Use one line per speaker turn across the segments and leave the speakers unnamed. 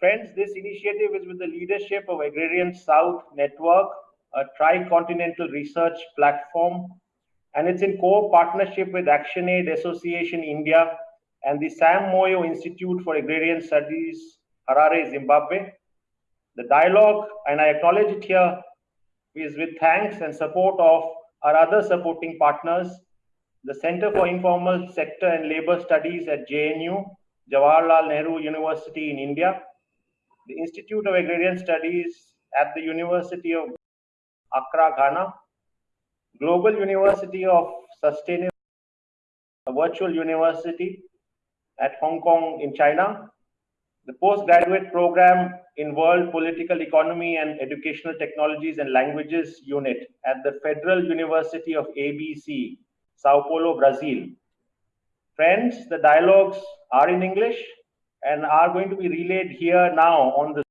Friends, this initiative is with the leadership of Agrarian South Network, a tri-continental research platform, and it's in co-partnership with ActionAid Association India and the Sam Moyo Institute for Agrarian Studies, Harare, Zimbabwe. The dialogue, and I acknowledge it here, is with thanks and support of our other supporting partners, the Center for Informal Sector and Labor Studies at JNU, Jawaharlal Nehru University in India, the Institute of Agrarian Studies at the University of Accra, Ghana, Global University of Sustainable, virtual university at Hong Kong in China, the postgraduate program in World Political Economy and Educational Technologies and Languages Unit at the Federal University of ABC, Sao Paulo, Brazil. Friends, the dialogues are in English and are going to be relayed here now on the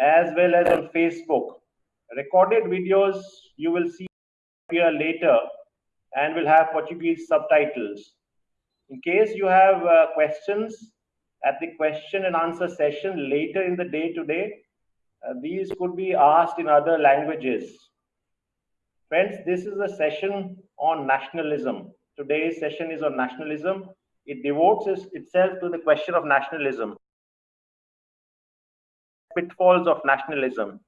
as well as on Facebook. Recorded videos you will see here later and will have Portuguese subtitles. In case you have uh, questions at the question and answer session later in the day today, uh, these could be asked in other languages. Friends, this is a session on nationalism. Today's session is on nationalism it devotes itself to the question of nationalism, pitfalls of nationalism.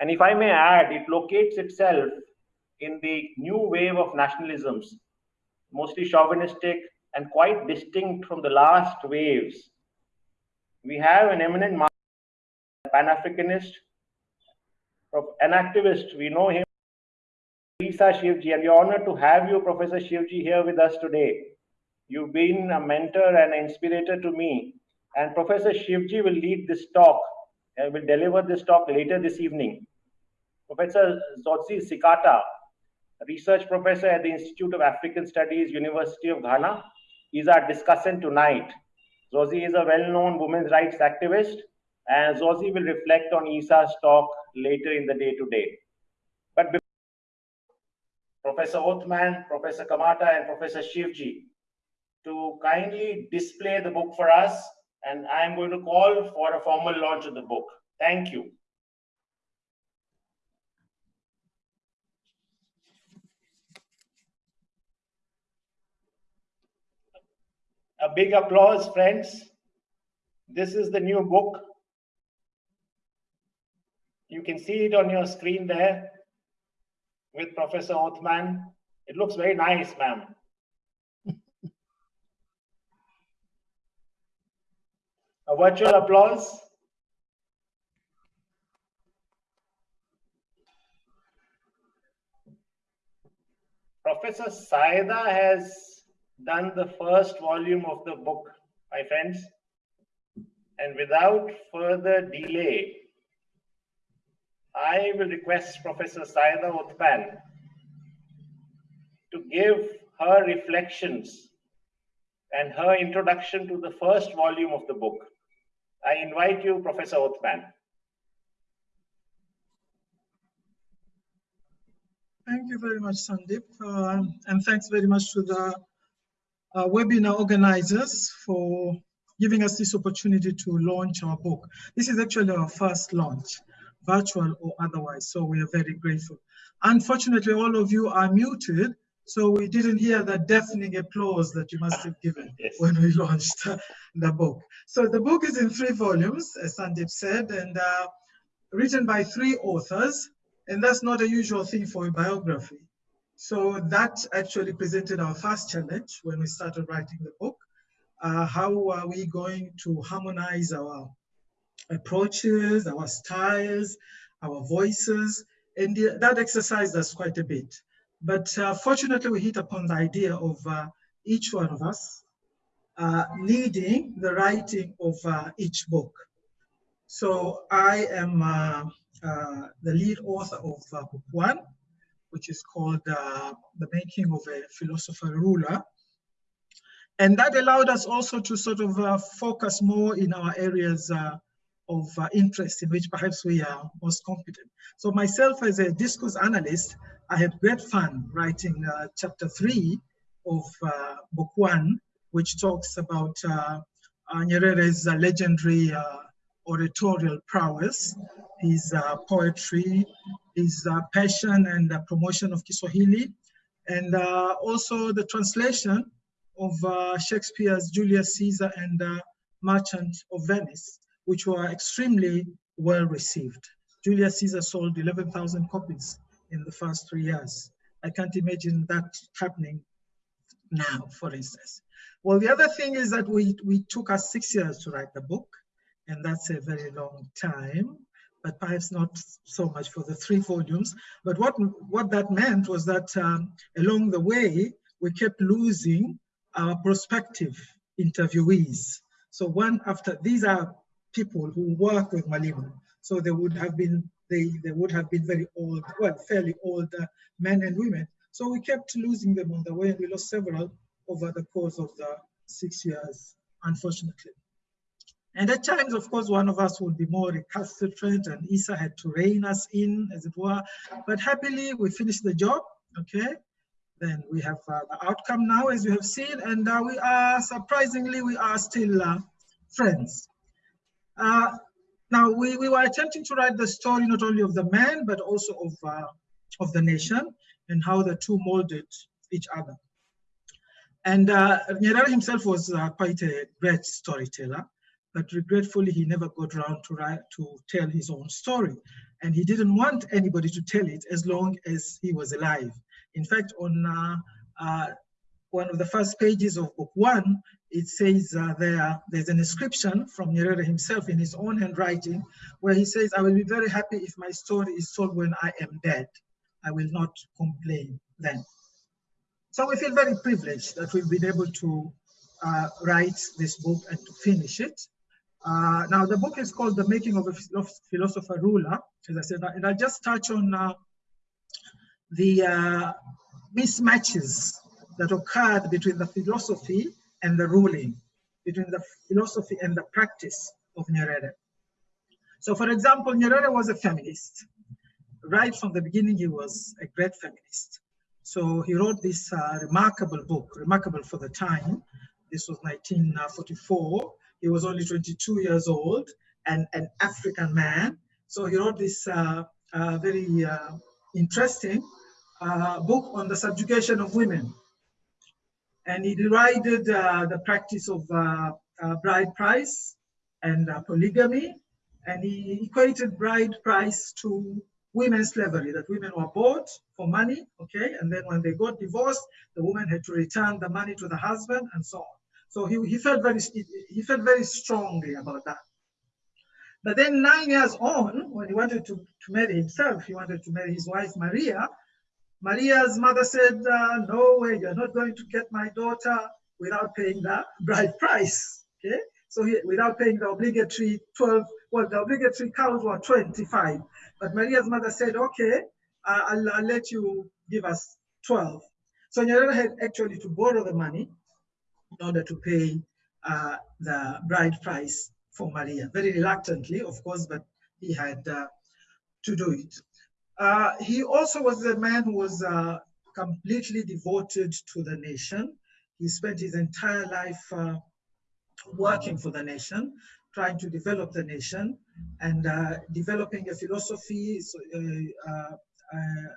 And if I may add, it locates itself in the new wave of nationalisms, mostly chauvinistic and quite distinct from the last waves. We have an eminent Pan-Africanist, an activist, we know him, Isa Shivji, and we're honored to have you, Professor Shivji, here with us today. You've been a mentor and an inspirator to me. And Professor Shivji will lead this talk and will deliver this talk later this evening. Professor Dzodzi Tsikata, research professor at the Institute of African Studies, University of Ghana, is our discussant tonight. Dzodzi is a well-known women's rights activist, and Dzodzi will reflect on Isa's talk later in the day today. But Professor Othman, Professor Kamata, and Professor Shivji to kindly display the book for us, and I am going to call for a formal launch of the book. Thank you. A big applause, friends. This is the new book. You can see it on your screen there with Professor Othman. It looks very nice, ma'am. A virtual applause. Professor Saida has done the first volume of the book, my friends. And without further delay, I will request Professor Saida Othman to give her reflections and her introduction to the first volume of the book. I invite you, Professor Othman.
Thank you very much, Sandeep. Uh, and thanks very much to the uh, webinar organizers for giving us this opportunity to launch our book. This is actually our first launch, virtual or otherwise, so we are very grateful. Unfortunately, all of you are muted, so we didn't hear the deafening applause that you must have given yes. when we launched the book. So the book is in three volumes, as Sandeep said, and uh, written by three authors, and that's not a usual thing for a biography. So that actually presented our first challenge when we started writing the book. Uh, how are we going to harmonize our approaches, our styles, our voices? And that exercised us quite a bit. But uh, fortunately, we hit upon the idea of uh, each one of us uh, leading the writing of uh, each book. So I am the lead author of book one, which is called The Making of a Philosopher Ruler. And that allowed us also to sort of focus more in our areas of interest in which perhaps we are most competent. So myself as a discourse analyst, I had great fun writing uh, chapter three of uh, book one, which talks about uh, uh Nyerere's uh, legendary uh, oratorial prowess, his uh, poetry, his uh, passion and promotion of Kiswahili, and uh, also the translation of uh, Shakespeare's Julius Caesar and Merchant of Venice, which were extremely well received. Julius Caesar sold 11,000 copies in the first three years. I can't imagine that happening now, for instance. Well, the other thing is that we, we took us six years to write the book, and that's a very long time, but perhaps not so much for the three volumes. But what, what that meant was that um, along the way, we kept losing our prospective interviewees. So one after, these are people who work with Mwalimu. So they would have been, they, they would have been very old, well, fairly old uh, men and women. So we kept losing them on the way and we lost several over the course of the six years, unfortunately. And at times, of course, one of us would be more recalcitrant and Isa had to rein us in, as it were. But happily, we finished the job, okay? Then we have uh, the outcome now, as you have seen, and uh, we are, surprisingly, we are still uh, friends. Uh, now, we, we were attempting to write the story not only of the man, but also of, uh, of the nation and how the two molded each other. And uh, Nyerere himself was uh, quite a great storyteller, but regretfully, he never got around to, write, to tell his own story. And he didn't want anybody to tell it as long as he was alive. In fact, on uh, uh one of the first pages of book one, it says uh, there, there's an inscription from Nyerere himself in his own handwriting, where he says, I will be very happy if my story is told when I am dead. I will not complain then. So we feel very privileged that we've been able to uh, write this book and to finish it. Uh, now the book is called The Making of a Philosopher Ruler, as I said, and I'll just touch on uh, the uh, mismatches that occurred between the philosophy and the ruling, between the philosophy and the practice of Nyerere. So for example, Nyerere was a feminist. Right from the beginning, he was a great feminist. So he wrote this uh, remarkable book, remarkable for the time. This was 1944. He was only 22 years old and an African man. So he wrote this uh, uh, very uh, interesting uh, book on the subjugation of women. And he derided uh, the practice of uh, uh, bride price and uh, polygamy. And he equated bride price to women's slavery, that women were bought for money, okay, and then when they got divorced, the woman had to return the money to the husband and so on. So he, he felt very he felt very strongly about that. But then nine years on, when he wanted to, to marry himself, he wanted to marry his wife Maria. Maria's mother said, uh, "No way, you're not going to get my daughter without paying the bride price." Okay, so he, without paying the obligatory 12, well, the obligatory cows were 25. But Maria's mother said, okay, I'll, I'll let you give us 12. So Nyerere had actually to borrow the money in order to pay uh, the bride price for Maria. Very reluctantly, of course, but he had uh, to do it. Uh, he also was a man who was uh, completely devoted to the nation. He spent his entire life uh, working for the nation, trying to develop the nation and uh, developing a philosophy so, uh, uh,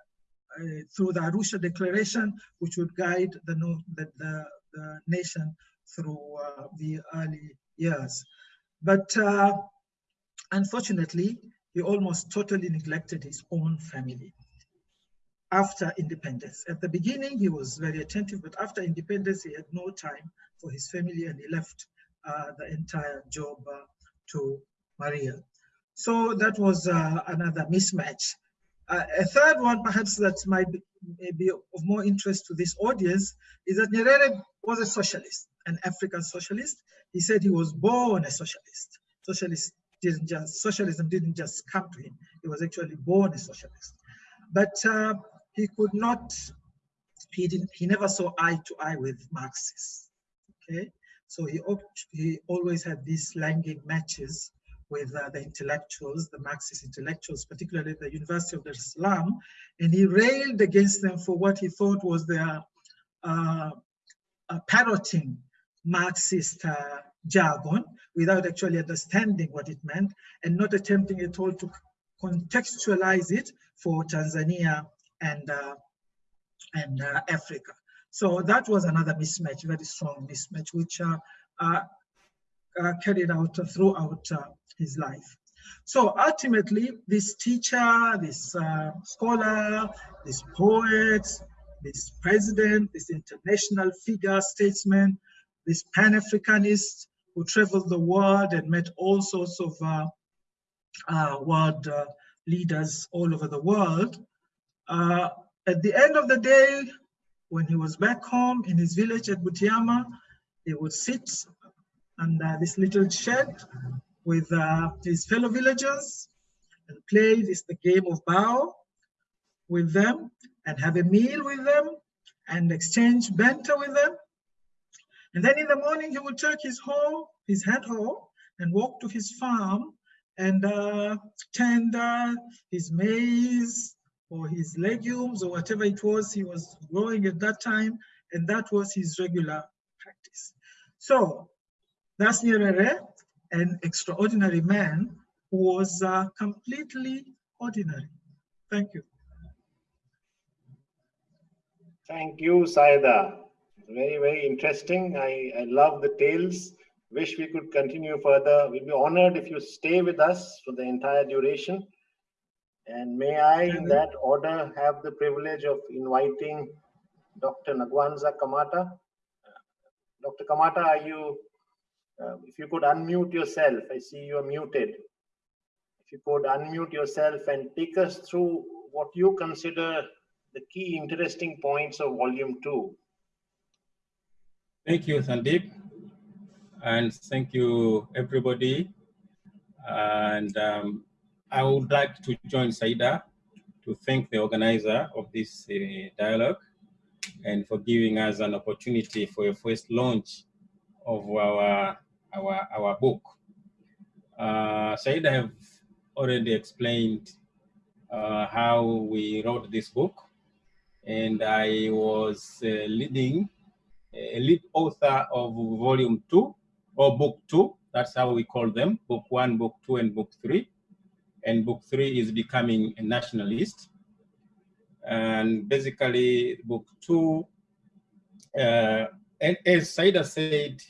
through the Arusha Declaration, which would guide the, the, the, the nation through the early years. But unfortunately, he almost totally neglected his own family after independence. At the beginning, he was very attentive, but after independence, he had no time for his family and he left uh, the entire job uh, to Maria. So that was uh, another mismatch. a third one, perhaps that might be, be of more interest to this audience, is that Nyerere was a socialist, an African socialist. He said he was born a socialist. Socialist didn't just socialism didn't just come to him. He was actually born a socialist. But uh, he could not, he didn't, he never saw eye to eye with Marxists. Okay, so he, he always had these slanging matches with uh, the intellectuals, the Marxist intellectuals, particularly the University of Dar es and he railed against them for what he thought was their uh, uh, parroting Marxist uh, jargon, without actually understanding what it meant and not attempting at all to contextualize it for Tanzania and, uh, and uh, Africa. So that was another mismatch, very strong mismatch, which uh, uh, uh carried out throughout uh, his life. So ultimately, this teacher, this scholar, this poet, this president, this international figure, statesman, this Pan-Africanist who traveled the world and met all sorts of uh, uh, world uh, leaders all over the world. At the end of the day, when he was back home in his village at Butiama, he would sit under this little shed with uh, his fellow villagers and play this the game of bao with them and have a meal with them and exchange banter with them. And then in the morning, he would take his hoe, his hand hoe, and walk to his farm and uh, tend uh, his maize or his legumes or whatever it was he was growing at that time. And that was his regular practice. So that's Nyerere, an extraordinary man who was uh, completely ordinary. Thank you.
Thank you, Saida. Very, very interesting. I, I love the tales. Wish we could continue further. We'll be honored if you stay with us for the entire duration. And may I, in that order, have the privilege of inviting Dr. Ng'wanza Kamata. Dr. Kamata, are you, uh, if you could unmute yourself, I see you are muted. If you could unmute yourself and take us through what you consider the key interesting points of volume two.
Thank you, Sandeep. And thank you, everybody. And um, I would like to join Saida to thank the organizer of this uh, dialogue and for giving us an opportunity for a first launch of our, our, our book. Uh, Saida have already explained uh, how we wrote this book and I was uh, leading a lead author of volume two or book two. That's how we call them, book one, book two, and book three. And book three is becoming a nationalist. And basically book two, uh, and as Saida said,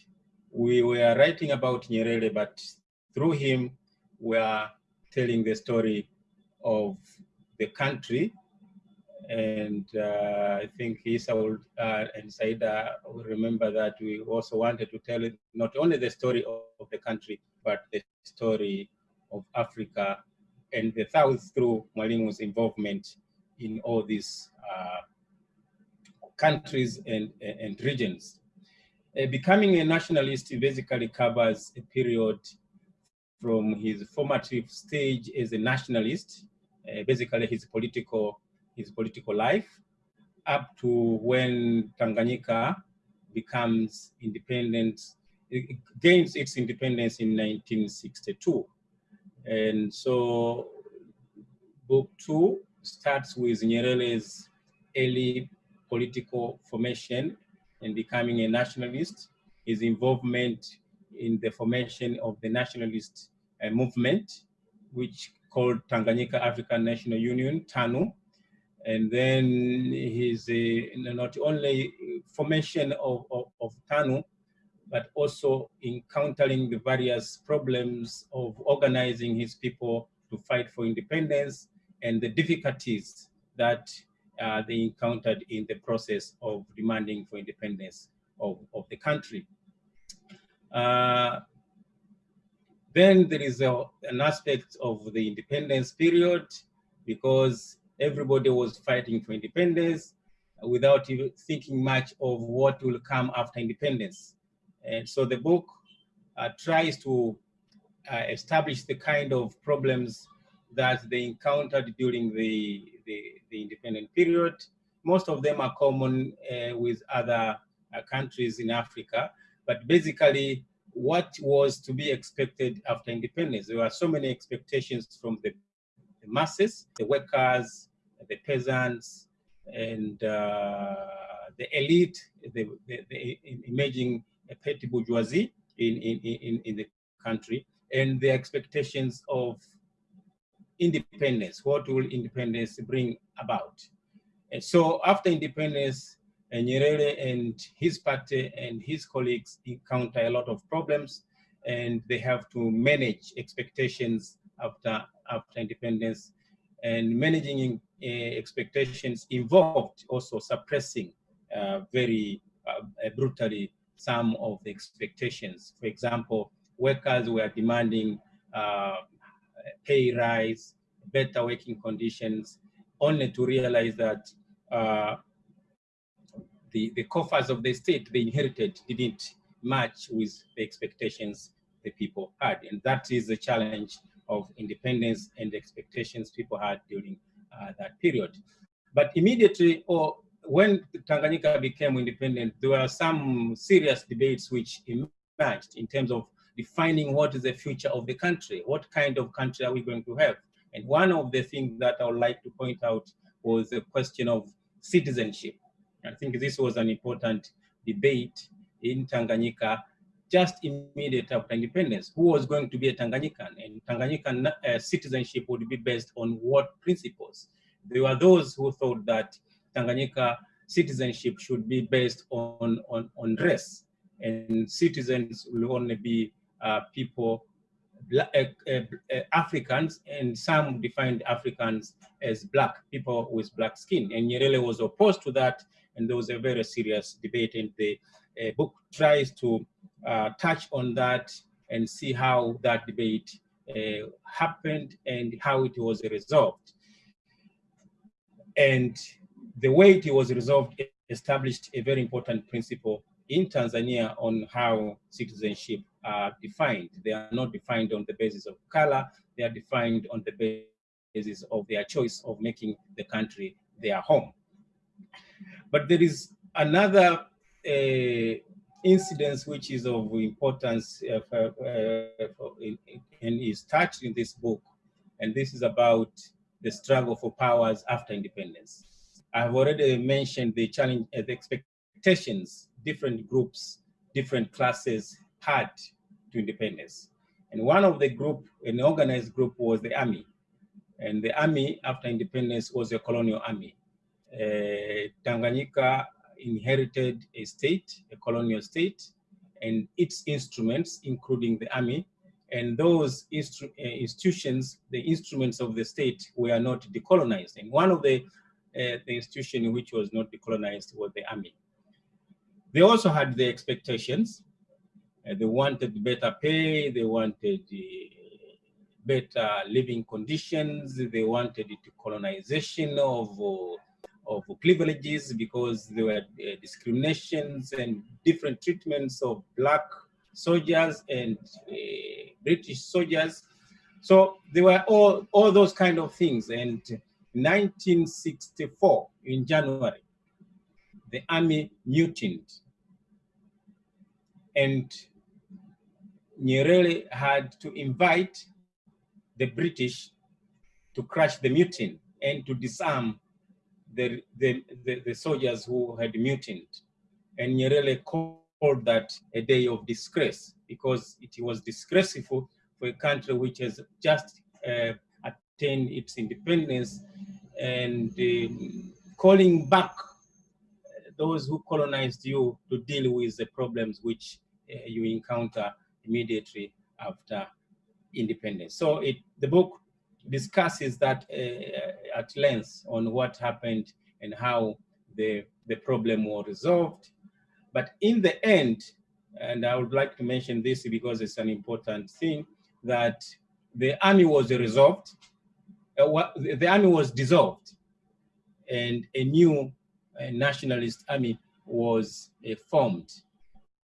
we were writing about Nyerere, but through him, we are telling the story of the country and uh, I think Isa will, uh, and Saida will remember that we also wanted to tell not only the story of, of, the country, but the story of Africa and the South through Mwalimu's involvement in all these uh, countries and, and regions. Uh, becoming a nationalist basically covers a period from his formative stage as a nationalist, uh, basically his political his political life up to when Tanganyika becomes independent, it gains its independence in 1962. And so book two starts with Nyerere's early political formation and becoming a nationalist, his involvement in the formation of the nationalist uh, movement, which called Tanganyika African National Union, TANU, and then his uh, not only formation of, of, of, TANU, but also encountering the various problems of organizing his people to fight for independence and the difficulties that uh, they encountered in the process of demanding for independence of, of the country. Uh, then there is a, an aspect of the independence period because everybody was fighting for independence without even thinking much of what will come after independence. And so the book uh, tries to uh, establish the kind of problems that they encountered during the, the, the independent period. Most of them are common uh, with other uh, countries in Africa, but basically what was to be expected after independence. There were so many expectations from the the masses, the workers, the peasants, and uh, the elite, the, the, the emerging petty bourgeoisie in, in, in, in the country and the expectations of independence. What will independence bring about? And so after independence, uh, Nyerere and his party and his colleagues encounter a lot of problems and they have to manage expectations after, after independence and managing uh, expectations involved also suppressing uh, very uh, brutally some of the expectations. For example, workers were demanding uh, pay rise, better working conditions, only to realize that uh, the, the coffers of the state they inherited didn't match with the expectations the people had. And that is the challenge of independence and expectations people had during uh, that period. But immediately, or when Tanganyika became independent, there were some serious debates which emerged in terms of defining what is the future of the country. What kind of country are we going to have? And one of the things that I would like to point out was the question of citizenship. I think this was an important debate in Tanganyika just immediate after independence. Who was going to be a Tanganyikan? And Tanganyikan uh, citizenship would be based on what principles? There were those who thought that Tanganyika citizenship should be based on, on, on race and citizens will only be uh, people, uh, uh, Africans, and some defined Africans as black, people with black skin. And Nyerere was opposed to that, and there was a very serious debate, and the uh, book tries to uh, touch on that and see how that debate uh, happened and how it was resolved. And the way it was resolved established a very important principle in Tanzania on how citizenship are defined. They are not defined on the basis of color, they are defined on the basis of their choice of making the country their home. But there is another uh, incident which is of importance uh, for, uh, for, and is touched in this book, and this is about the struggle for powers after independence. I've already mentioned the challenge, uh, the expectations different groups, different classes had to independence. And one of the group, an organized group was the army. And the army after independence was a colonial army. Uh, Tanganyika inherited a state, a colonial state, and its instruments, including the army, and those uh, institutions, the instruments of the state were not decolonized. And one of the, uh, the institution which was not decolonized was the army. They also had the expectations. Uh, they wanted better pay, they wanted uh, better living conditions, they wanted colonization of, uh, of privileges because there were uh, discriminations and different treatments of black soldiers and uh, British soldiers. So there were all, all those kind of things. And 1964, in January, the army mutinied and Nyerere had to invite the British to crush the mutiny and to disarm the, the, the, the soldiers who had mutinied. And Nyerere called that a day of disgrace because it was disgraceful for a country which has just uh, attained its independence and uh, calling back those who colonized you to deal with the problems which uh, you encounter immediately after independence. So it, the book discusses that uh, at length on what happened and how the, the problem was resolved. But in the end, and I would like to mention this because it's an important thing, that the army was resolved, uh, the army was dissolved, and a new uh, nationalist army was uh, formed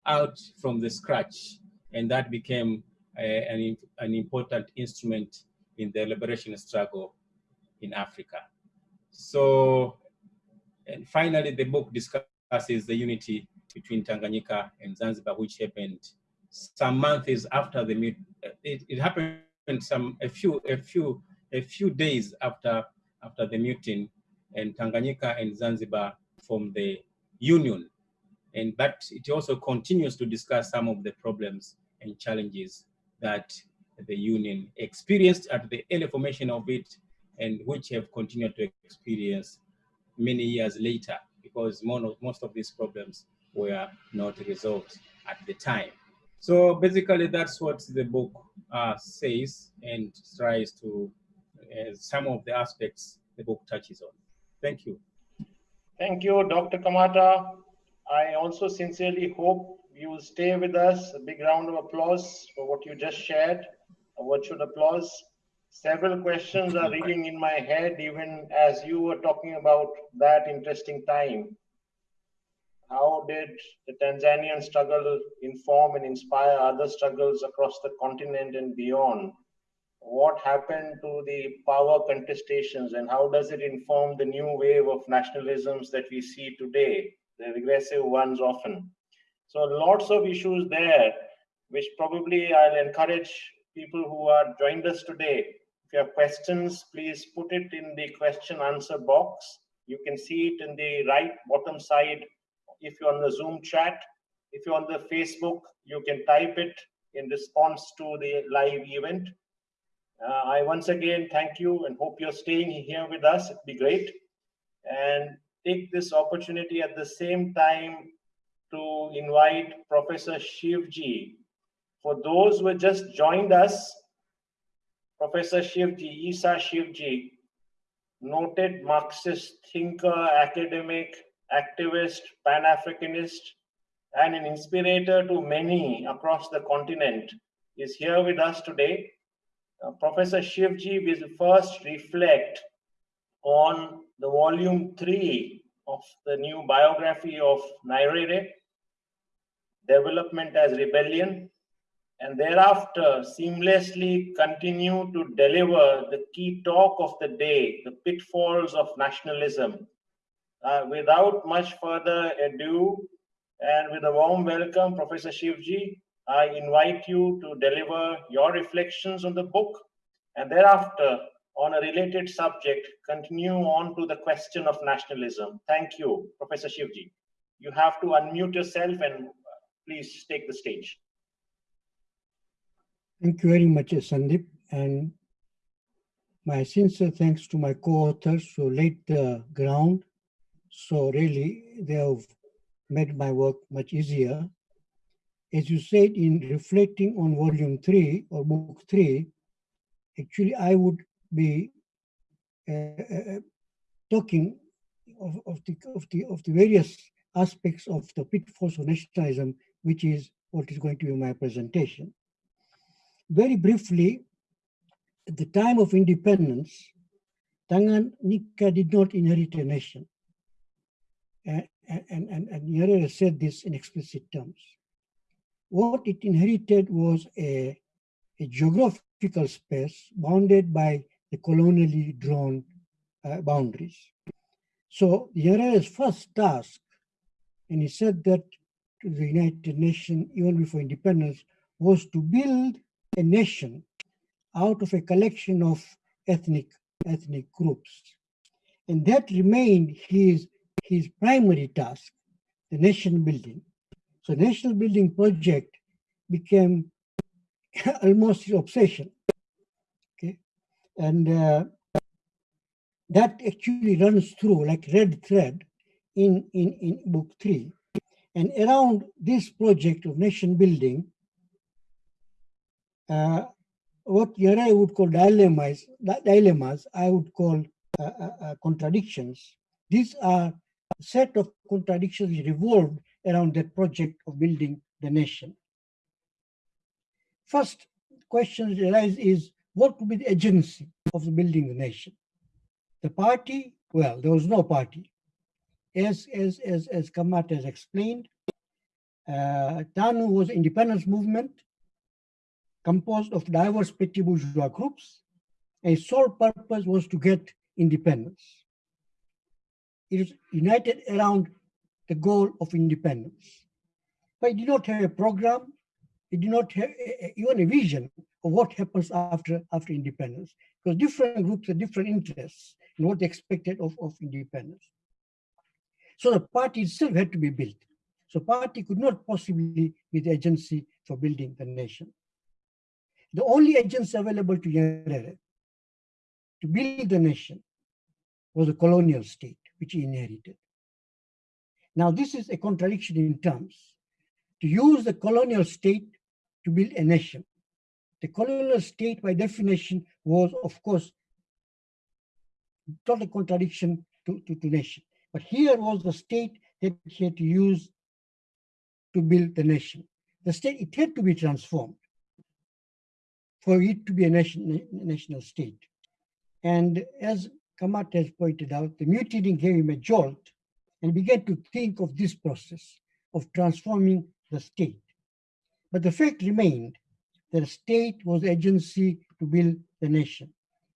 out from the scratch. And that became an, an important instrument in the liberation struggle in Africa. So, and finally, the book discusses the unity between Tanganyika and Zanzibar, which happened some months after the it, it happened some a few a few a few days after after the mutiny, and Tanganyika and Zanzibar formed the union and but it also continues to discuss some of the problems and challenges that the union experienced at the early formation of it and which have continued to experience many years later because most of these problems were not resolved at the time. So basically that's what the book uh, says and tries to, uh, some of the aspects the book touches on. Thank you.
Thank you, Dr. Kamata. I also sincerely hope you stay with us. A big round of applause for what you just shared. A virtual applause. Several questions are ringing in my head, even as you were talking about that interesting time. How did the Tanzanian struggle inform and inspire other struggles across the continent and beyond? What happened to the power contestations and how does it inform the new wave of nationalisms that we see today, the regressive ones often? So lots of issues there, which probably I'll encourage people who are joined us today. If you have questions, please put it in the question answer box. You can see it in the right bottom side if you're on the Zoom chat. If you're on the Facebook, you can type it in response to the live event. Uh, I once again thank you and hope you're staying here with us. It'd be great. And take this opportunity at the same time to invite Professor Shivji. For those who just joined us, Professor Shivji, Isa Shivji, noted Marxist thinker, academic, activist, Pan-Africanist, and an inspirator to many across the continent, is here with us today. Uh, Professor Shivji will first reflect on the volume three of the new biography of Nyerere, Development as Rebellion, and thereafter seamlessly continue to deliver the key talk of the day, the pitfalls of nationalism, uh, without much further ado, and with a warm welcome, Professor Shivji, I invite you to deliver your reflections on the book, and thereafter, on a related subject, continue on to the question of nationalism. Thank you, Professor Shivji. You have to unmute yourself and please take the stage.
Thank you very much, Sandeep, and my sincere thanks to my co-authors who laid the ground so really, they have made my work much easier. As you said, in reflecting on volume three or book three, actually I would be uh, uh, uh, talking of, of, the, of, the, of the various aspects of the pitfalls of nationalism, which is what is going to be my presentation. Very briefly, at the time of independence, Tanganyika did not inherit a nation and, and, and, and said this in explicit terms. What it inherited was a, a geographical space bounded by the colonially drawn uh, boundaries. So Nyerere's first task, and he said that to the United Nations even before independence, was to build a nation out of a collection of ethnic ethnic groups. And that remained his his primary task, the nation building. So national building project became almost his obsession. Okay, and uh, that actually runs through like red thread in, in, in book three. And around this project of nation building, uh, what Yara would call dilemmas, dilemmas I would call uh, uh, uh contradictions. These are a set of contradictions revolved around the project of building the nation. First question arise is what would be the agency of building the nation? The party, well, there was no party. As, as, as, as Kamat has explained, uh, TANU was independence movement composed of diverse petty bourgeois groups. A sole purpose was to get independence is united around the goal of independence. But it did not have a program, it did not have even a vision of what happens after, after independence, because different groups have different interests in what they expected of, of independence. So the party itself had to be built. So party could not possibly be the agency for building the nation. The only agents available to Nyerere to build the nation was a colonial state, which he inherited. Now, this is a contradiction in terms. To use the colonial state to build a nation. The colonial state, by definition, was, of course, not a contradiction to, to, to nation. But here was the state that he had to use to build the nation. The state, it had to be transformed for it to be a nation, national state. And as Kamat has pointed out, the mutiny gave him a jolt and began to think of this process of transforming the state. But the fact remained that the state was the agency to build the nation,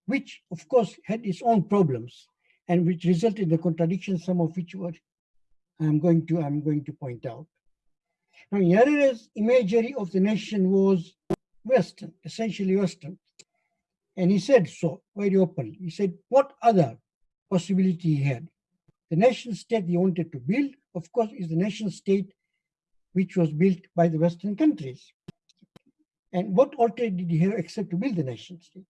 which of course had its own problems and which resulted in the contradictions, some of which were I'm going to I'm going to point out. Now Nyerere's imagery of the nation was Western, essentially Western. And he said so very openly. He said what other possibility he had. The nation state he wanted to build, of course, is the nation state which was built by the Western countries. And what alternative did he have except to build the nation state?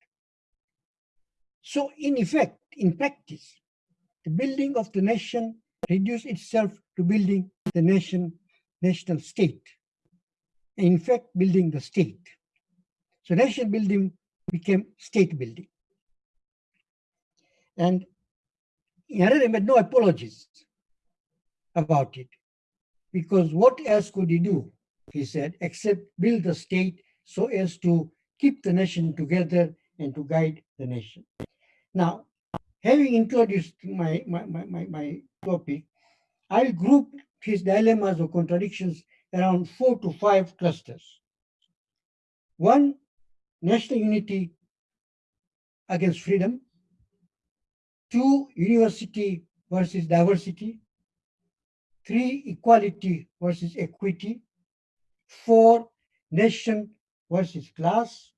So in effect, in practice, the building of the nation reduced itself to building the nation, national state. In fact, building the state. So nation building became state building. And Nyerere made no apologies about it because what else could he do, he said, except build the state so as to keep the nation together and to guide the nation. Now, having introduced my, my, my, my, my topic, I'll group his dilemmas or contradictions around four to five clusters. One, national unity against freedom. Two, university versus diversity. Three, equality versus equity. Four, nation versus class.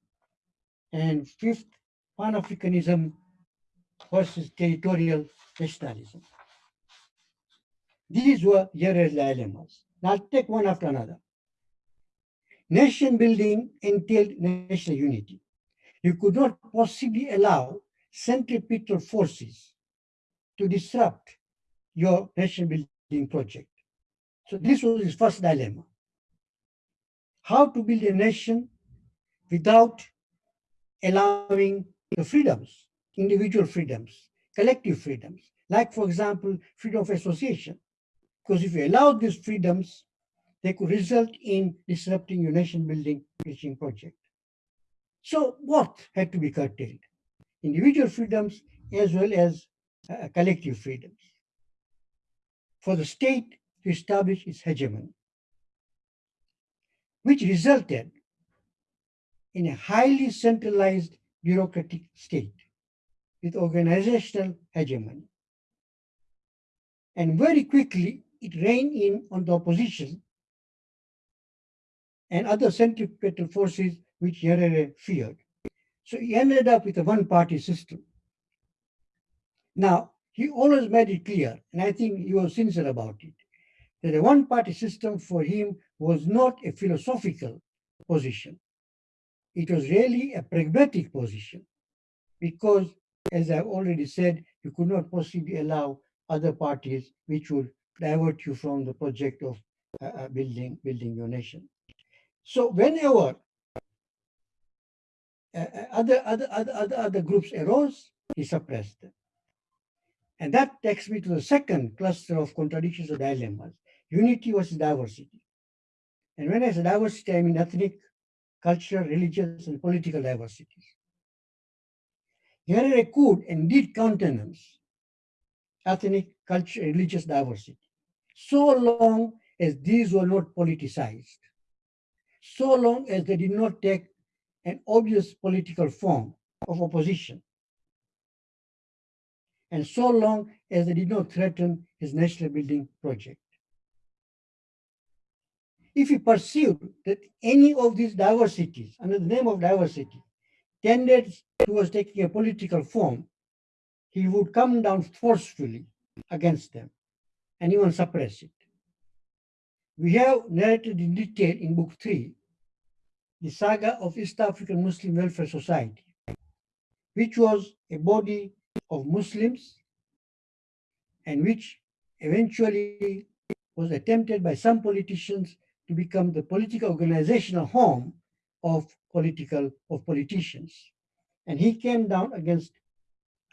And fifth, Pan-Africanism versus territorial nationalism. These were Nyerere's dilemmas. Now I'll take one after another. Nation building entailed national unity. You could not possibly allow centripetal forces to disrupt your nation building project. So this was his first dilemma. How to build a nation without allowing the freedoms, individual freedoms, collective freedoms, like for example, freedom of association. Because if you allow these freedoms, they could result in disrupting your nation building teaching project. So what had to be curtailed? Individual freedoms as well as uh, collective freedoms. For the state to establish its hegemony, which resulted in a highly centralized bureaucratic state with organizational hegemony. And very quickly, it reined in on the opposition and other centripetal forces which Nyerere feared. So he ended up with a one-party system. Now, he always made it clear, and I think he was sincere about it, that a one-party system for him was not a philosophical position. It was really a pragmatic position because, as I've already said, you could not possibly allow other parties which would divert you from the project of uh, uh building, building your nation. So whenever uh, uh, other, other, other, other, groups arose, he suppressed them. And that takes me to the second cluster of contradictions or dilemmas, unity versus diversity. And when I say diversity, I mean ethnic, cultural, religious, and political diversities. Nyerere could and did countenance ethnic, cultural, religious diversity, so long as these were not politicized, so long as they did not take an obvious political form of opposition, and so long as they did not threaten his national building project. If he perceived that any of these diversities, under the name of diversity, tended towards taking a political form, he would come down forcefully against them and even suppress it. We have narrated in detail in book three the saga of East African Muslim Welfare Society, which was a body of Muslims and which eventually was attempted by some politicians to become the political organizational home of political of politicians. And he came down against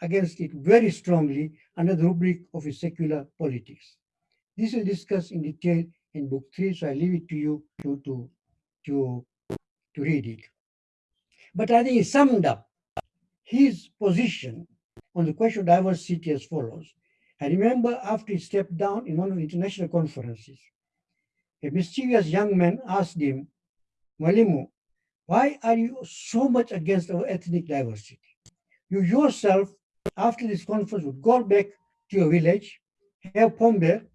against it very strongly under the rubric of his secular politics. This is discussed in detail in book three, so I leave it to you to, to, to, to read it. But I think he summed up his position on the question of diversity as follows. I remember after he stepped down in one of the international conferences, a mischievous young man asked him, Mwalimu, why are you so much against our ethnic diversity? You yourself, after this conference, would go back to your village, have pombe,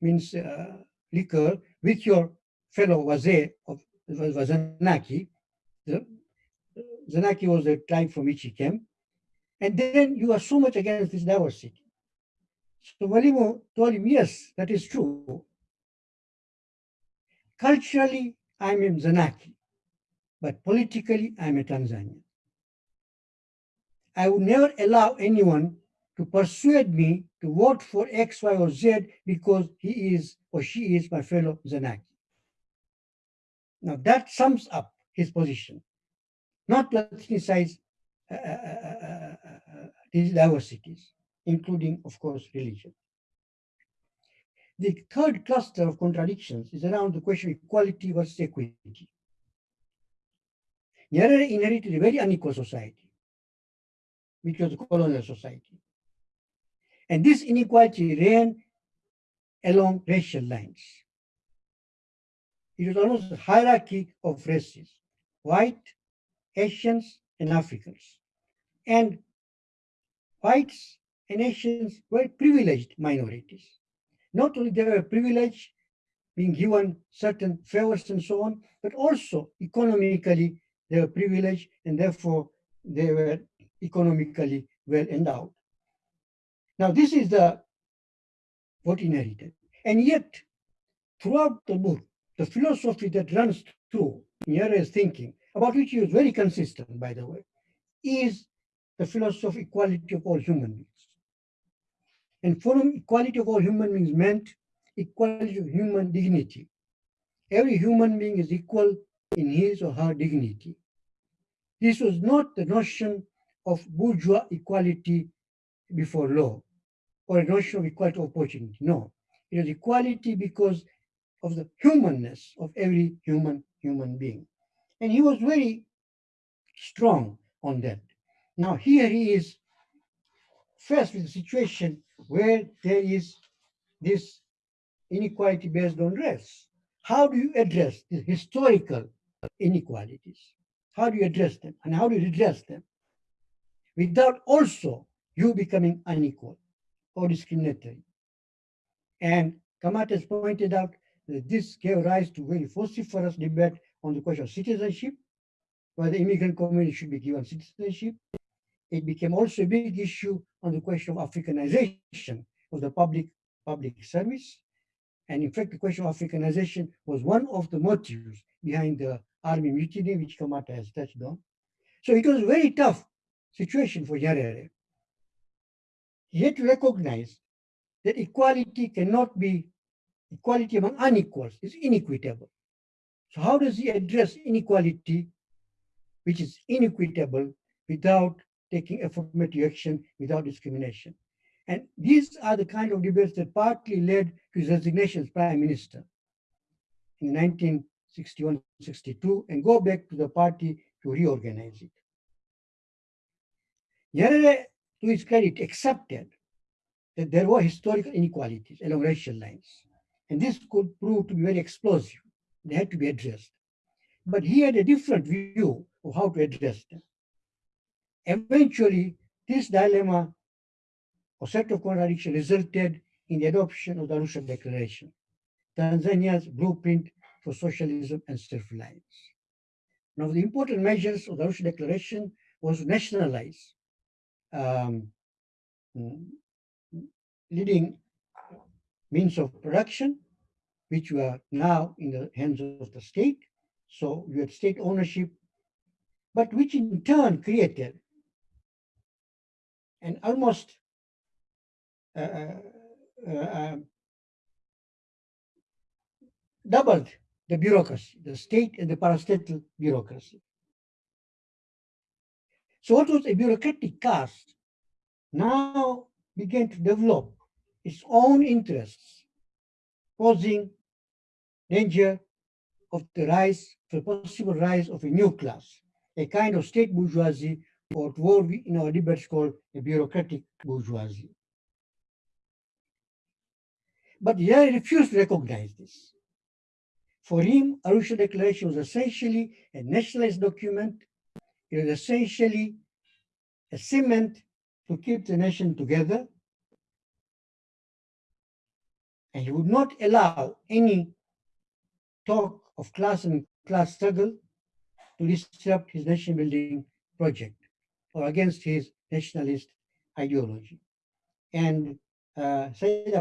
means uh, liquor, with your fellow Wazee of Wazanaki. Zanaki was the tribe from which he came. And then you are so much against this diversity. So Mwalimu told him, yes, that is true. Culturally, I'm in Zanaki, but politically, I'm a Tanzanian. I would never allow anyone to persuade me to vote for X, Y, or Z because he is or she is my fellow Zanaki. Now that sums up his position, not to ethnicize uh, uh, uh, these diversities, including, of course, religion. The third cluster of contradictions is around the question of equality versus equity. Nyerere inherited a very unequal society, which was a colonial society. And this inequality ran along racial lines. It was almost a hierarchy of races, white, Asians, and Africans. And whites and Asians were privileged minorities. Not only they were privileged, being given certain favors and so on, but also economically they were privileged and therefore they were economically well endowed. Now this is the what inherited. And yet, throughout the book, the philosophy that runs through Nyerere's thinking, about which he was very consistent, by the way, is the philosophy of equality of all human beings. And for him, equality of all human beings meant equality of human dignity. Every human being is equal in his or her dignity. This was not the notion of bourgeois equality before law or a notion of equality of opportunity. No, it is equality because of the humanness of every human human being. And he was very strong on that. Now here he is faced with a situation where there is this inequality based on race. How do you address the historical inequalities? How do you address them? And how do you redress them? Without also you becoming unequal or discriminatory. And Kamata has pointed out that this gave rise to very vociferous debate on the question of citizenship, whether immigrant community should be given citizenship, it became also a big issue on the question of Africanization of the public public service. And in fact, the question of Africanization was one of the motives behind the army mutiny, which Kamata has touched on. So it was a very tough situation for Nyerere. To recognize that equality cannot be equality among unequals, is inequitable. So how does he address inequality, which is inequitable, without taking affirmative action without discrimination. And these are the kind of debates that partly led to his resignation as prime minister in 1961-62 and go back to the party to reorganize it. Nyerere, to his credit, accepted that there were historical inequalities along racial lines. And this could prove to be very explosive. They had to be addressed. But he had a different view of how to address them. Eventually, this dilemma or set of contradictions resulted in the adoption of the Arusha Declaration, Tanzania's blueprint for socialism and self-reliance. One of the important measures of the Arusha Declaration was to nationalize um, leading means of production, which were now in the hands of the state, So you had state ownership, but which in turn created an almost uh, uh, uh, doubled the bureaucracy, the state and the parastatal bureaucracy. So what was a bureaucratic caste now began to develop its own interests, posing danger of the rise, the possible rise of a new class, a kind of state bourgeoisie, or what we in our debates call a bureaucratic bourgeoisie. But Nyerere refused to recognize this. For him, Arusha Declaration was essentially a nationalist document. It was essentially a cement to keep the nation together. And he would not allow any talk of class and class struggle to disrupt his nation building project or against his nationalist ideology. And uh,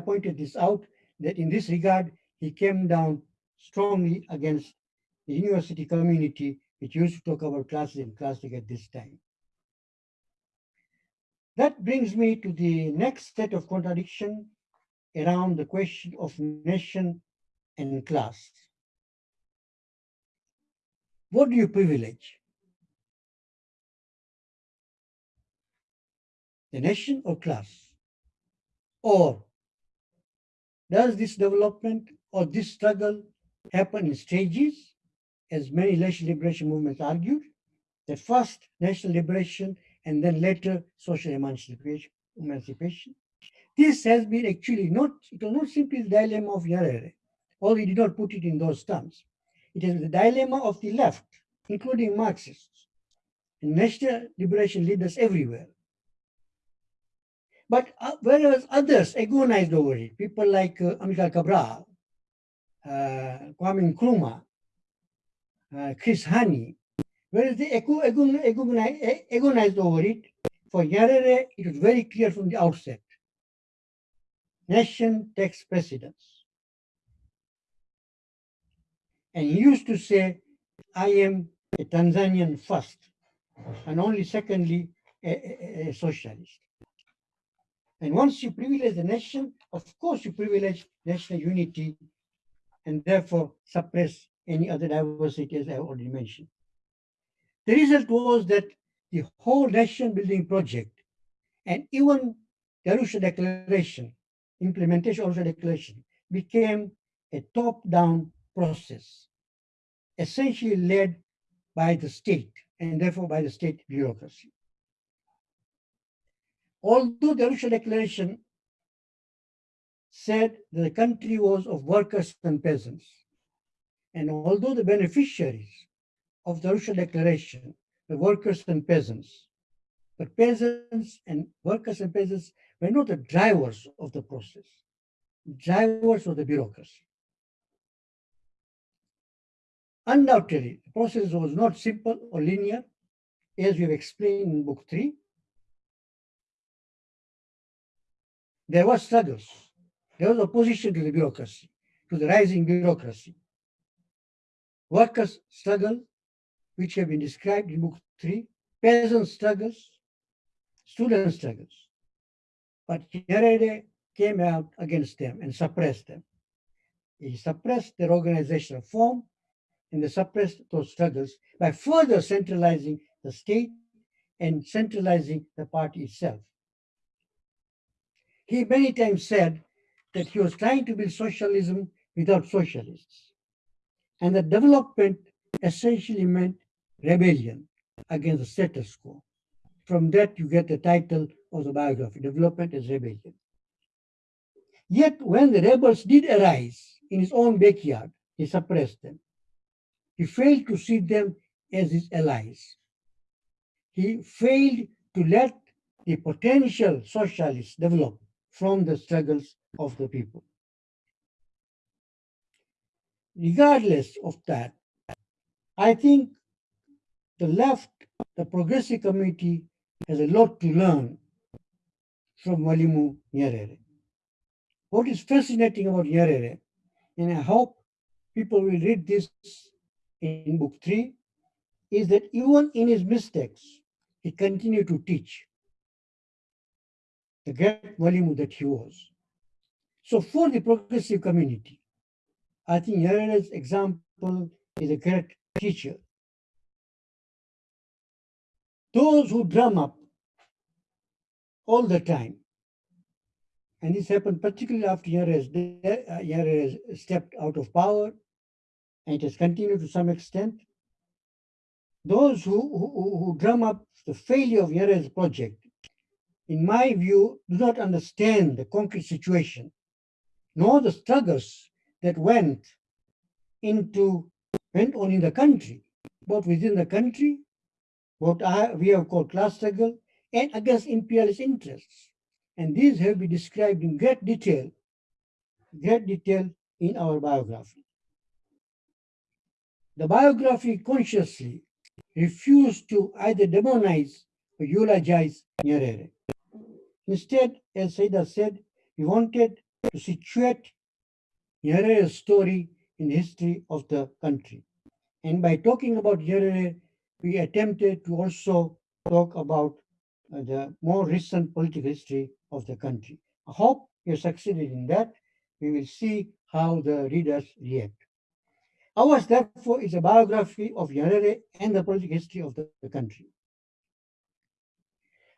pointed this out, that in this regard, he came down strongly against the university community, which used to talk about classes and classic at this time. That brings me to the next set of contradiction around the question of nation and class. What do you privilege? The nation or class? Or does this development or this struggle happen in stages, as many national liberation movements argued, that first national liberation and then later social emancipation. emancipation. This has been actually not, it was not simply the dilemma of Nyerere, or he did not put it in those terms. It is the dilemma of the left, including Marxists, and national liberation leaders everywhere. But uh, whereas others agonized over it, people like uh, Amilcar Cabral, uh, Kwame Nkrumah, Uh, Chris Hani, Whereas they agonized over it, for Nyerere, it was very clear from the outset. Nation takes precedence. And he used to say, I am a Tanzanian first, and only secondly, a, a, a socialist. And once you privilege the nation, of course you privilege national unity and therefore suppress any other diversity as I already mentioned. The result was that the whole nation building project and even the Arusha Declaration, implementation of the Declaration, became a top-down process, essentially led by the state and therefore by the state bureaucracy. Although the Arusha Declaration said that the country was of workers and peasants, and although the beneficiaries of the Arusha Declaration, the workers and peasants. But peasants and workers and peasants were not the drivers of the process, drivers of the bureaucracy. Undoubtedly, the process was not simple or linear, as we have explained in book three. There were struggles. There was opposition to the bureaucracy, to the rising bureaucracy. Workers struggle which have been described in book three, peasant struggles, student struggles. But Nyerere came out against them and suppressed them. He suppressed their organizational form and they suppressed those struggles by further centralizing the state and centralizing the party itself. He many times said that he was trying to build socialism without socialists. And the development essentially meant rebellion against the status quo. From that, you get the title of the biography, Development as Rebellion. Yet, when the rebels did arise in his own backyard, he suppressed them. He failed to see them as his allies. He failed to let the potential socialists develop from the struggles of the people. Regardless of that, I think the left, the progressive community has a lot to learn from Mwalimu Nyerere. What is fascinating about Nyerere, and I hope people will read this in book three is that even in his mistakes, he continued to teach the great Mwalimu that he was. So for the progressive community, I think Nyerere's example is a great teacher. Those who drum up all the time, and this happened particularly after Nyerere uh, stepped out of power, and it has continued to some extent. Those who, who, who drum up the failure of Nyerere's project, in my view, do not understand the concrete situation, nor the struggles that went into went on in the country, both within the country, what I, we have called class struggle, and against imperialist interests. And these have been described in great detail, great detail in our biography. The biography consciously refused to either demonize or eulogize Nyerere. Instead, as Saida said, he wanted to situate Nyerere's story in the history of the country. And by talking about Nyerere, we attempted to also talk about uh, the more recent political history of the country. I hope you succeeded in that. We will see how the readers react. Ours, therefore, is a biography of Nyerere and the political history of the, the country.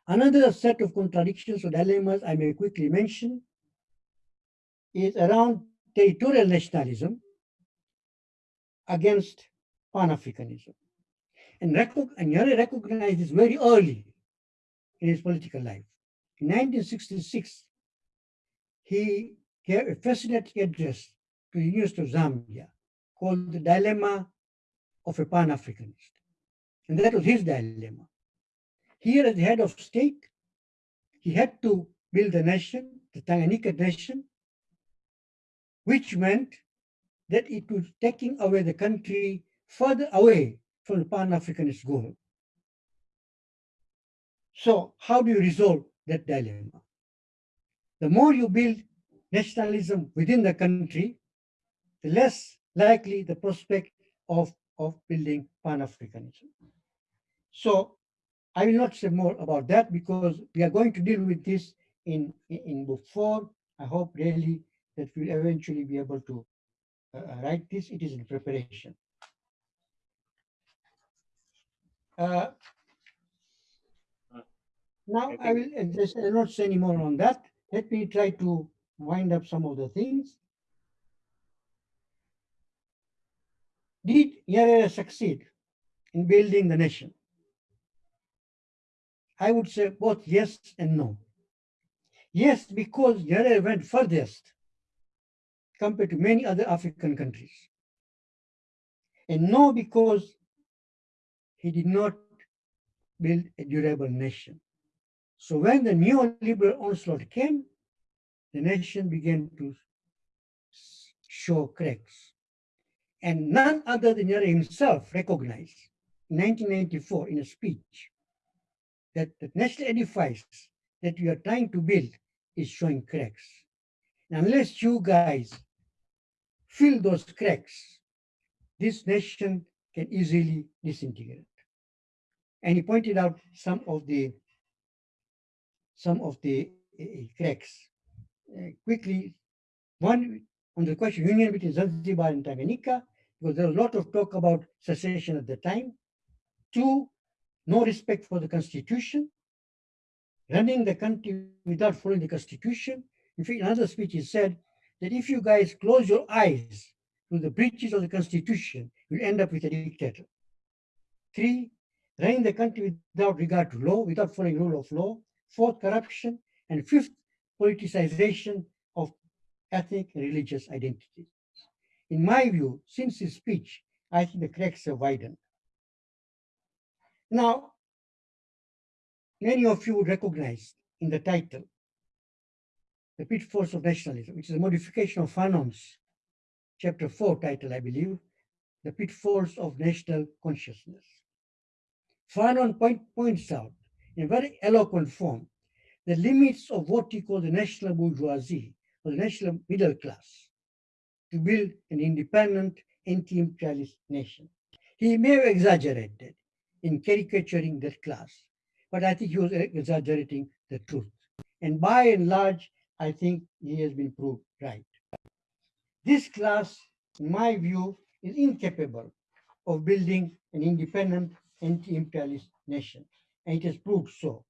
Another set of contradictions or dilemmas I may quickly mention is around territorial nationalism against Pan-Africanism. And, and Nyerere recognized this very early in his political life. In 1966, he gave a fascinating address to the University of Zambia called The Dilemma of a Pan-Africanist. And that was his dilemma. Here as the head of state, he had to build a nation, the Tanganyika nation, which meant that it was taking away the country further away from the Pan-Africanist goal. So how do you resolve that dilemma? The more you build nationalism within the country, the less likely the prospect of, of building Pan-Africanism. So I will not say more about that because we are going to deal with this in, in, book four. I hope really that we'll eventually be able to uh, uh write this. It is in preparation. Uh, now I will just I will not say any more on that. Let me try to wind up some of the things. Did Nyerere succeed in building the nation? I would say both yes and no. Yes, because Nyerere went furthest compared to many other African countries. And no, because he did not build a durable nation. So when the neoliberal onslaught came, the nation began to show cracks. And none other than Nyerere himself recognized in 1994 in a speech that the national edifice that we are trying to build is showing cracks. And unless you guys fill those cracks, this nation can easily disintegrate. And he pointed out some of the some of the uh, cracks. Uh, quickly, one on the question union between Zanzibar and Tanganyika, because there was a lot of talk about secession at the time. Two, no respect for the constitution, running the country without following the constitution. In fact, another speech, he said that if you guys close your eyes to the breaches of the constitution, you'll end up with a dictator. Three, running the country without regard to law, without following rule of law. Fourth, corruption. And fifth, politicization of ethnic and religious identities. In my view, since his speech, I think the cracks have widened. Now, many of you would recognize in the title, the pitfalls of nationalism, which is a modification of Fanon's chapter four title, I believe, the pitfalls of national consciousness. Fanon point, points out in very eloquent form the limits of what he calls the national bourgeoisie or the national middle class to build an independent anti-imperialist nation. He may have exaggerated in caricaturing that class, but I think he was exaggerating the truth. And by and large, I think he has been proved right. This class, in my view, is incapable of building an independent anti-imperialist nation, and it has proved so.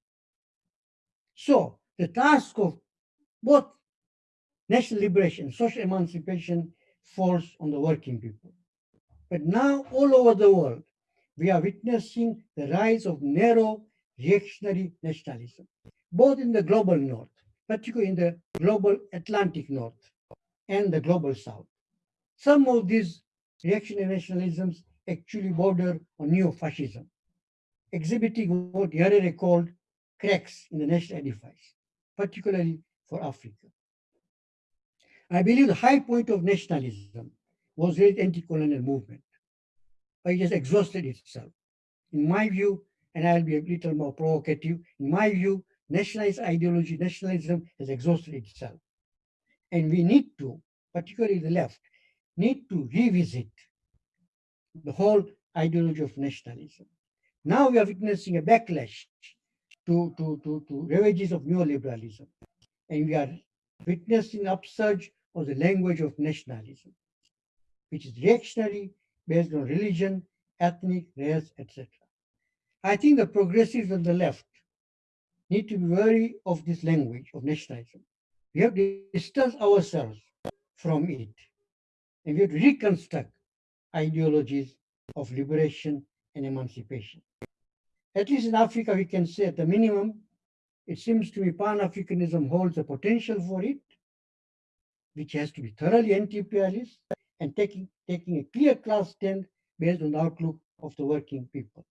So the task of both national liberation, social emancipation falls on the working people. But now all over the world, we are witnessing the rise of narrow reactionary nationalism, both in the global north, particularly in the global Atlantic north and the global south. Some of these reactionary nationalisms actually border on neo-fascism, exhibiting what Nyerere called cracks in the national edifice, particularly for Africa. I believe the high point of nationalism was the anti-colonial movement, but it has exhausted itself. In my view, and I'll be a little more provocative, in my view, nationalist ideology, nationalism has exhausted itself. And we need to, particularly the left, need to revisit the whole ideology of nationalism. Now we are witnessing a backlash to, to, to, to ravages of neoliberalism. And we are witnessing upsurge of the language of nationalism, which is reactionary based on religion, ethnic, race, etc. I think the progressives on the left need to be wary of this language of nationalism. We have to distance ourselves from it, and we have to reconstruct ideologies of liberation and emancipation. At least in Africa, we can say at the minimum, it seems to me Pan-Africanism holds the potential for it, which has to be thoroughly anti-imperialist and taking, taking a clear class stand based on the outlook of the working people.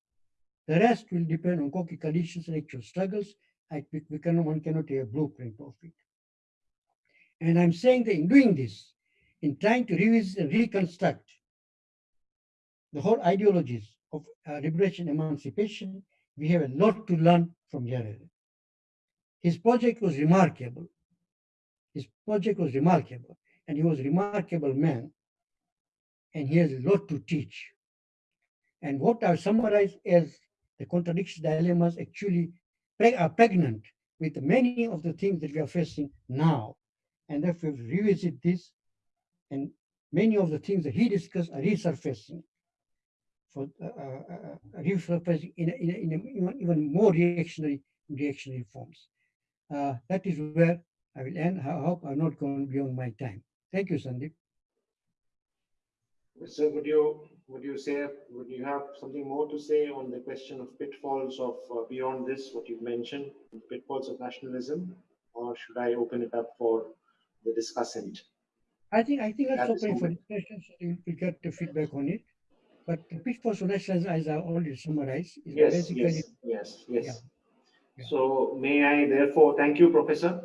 The rest will depend on concrete conditions and actual struggles. I, we one cannot have a blueprint of it. And I'm saying that in doing this, in trying to revisit and reconstruct the whole ideologies of uh, liberation emancipation, we have a lot to learn from Nyerere. His project was remarkable. His project was remarkable, and he was a remarkable man, and he has a lot to teach. And what I summarize as the contradiction dilemmas actually are pregnant with many of the things that we are facing now. And if we revisit this, and many of the things that he discussed are resurfacing for uh, uh, uh resurfacing in, a, in, a, in a even more reactionary reactionary forms. Uh, that is where I will end. I hope I'm not going beyond my time. Thank you, Sandeep.
So would would you say would you have something more to say on the question of pitfalls of uh, beyond this what you've mentioned pitfalls of nationalism or should I open it up for the discussant?
I think I think that's open for discussion so we'll get the feedback on it. But the pitfalls of nationalism, as I already summarized, is
yes,
basically
yes, yes, yes.
Yeah. Yeah.
So may I therefore thank you, Professor,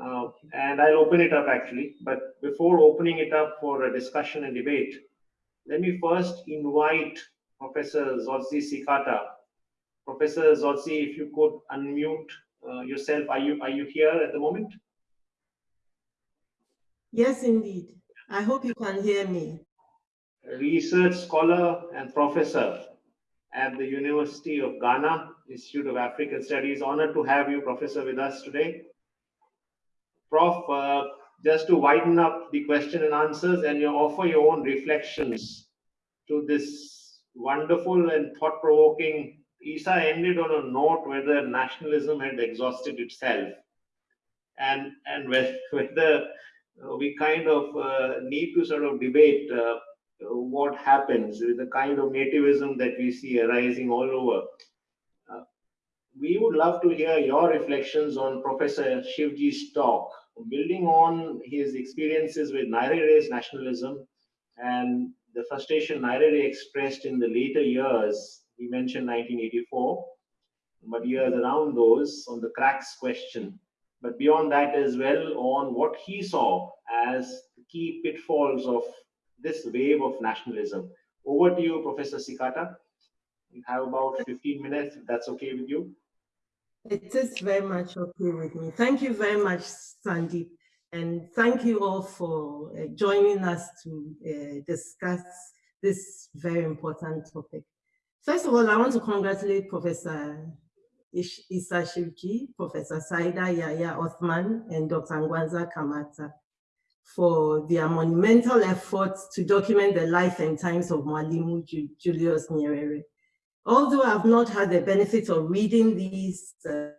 uh, and I'll open it up actually. But before opening it up for a discussion and debate, let me first invite Professor Dzodzi Tsikata. Professor Dzodzi, if you could unmute uh, yourself. Are you, are you here at the moment?
Yes, indeed. I hope you can hear me.
Research scholar and professor at the University of Ghana, Institute of African Studies. Honored to have you, Professor, with us today. Prof, uh, just to widen up the question and answers and you offer your own reflections to this wonderful and thought-provoking Issa ended on a note whether nationalism had exhausted itself and and whether we kind of uh, need to sort of debate uh, what happens with the kind of nativism that we see arising all over. Uh, we would love to hear your reflections on Professor Shivji's talk building on his experiences with Nyerere's nationalism and the frustration Nyerere expressed in the later years, he mentioned 1984, but years around those on the cracks question. But beyond that as well on what he saw as the key pitfalls of this wave of nationalism. Over to you, Professor Tsikata. You have about 15 minutes, if that's okay with you.
It is very much okay with me. Thank you very much, Sandeep. And thank you all for uh, joining us to uh, discuss this very important topic. First of all, I want to congratulate Professor Issa Shivji, Professor Saida Yahya Othman, and Dr. Ng'wanza Kamata for their monumental efforts to document the life and times of Mwalimu Julius Nyerere. Although I've not had the benefit of reading these uh,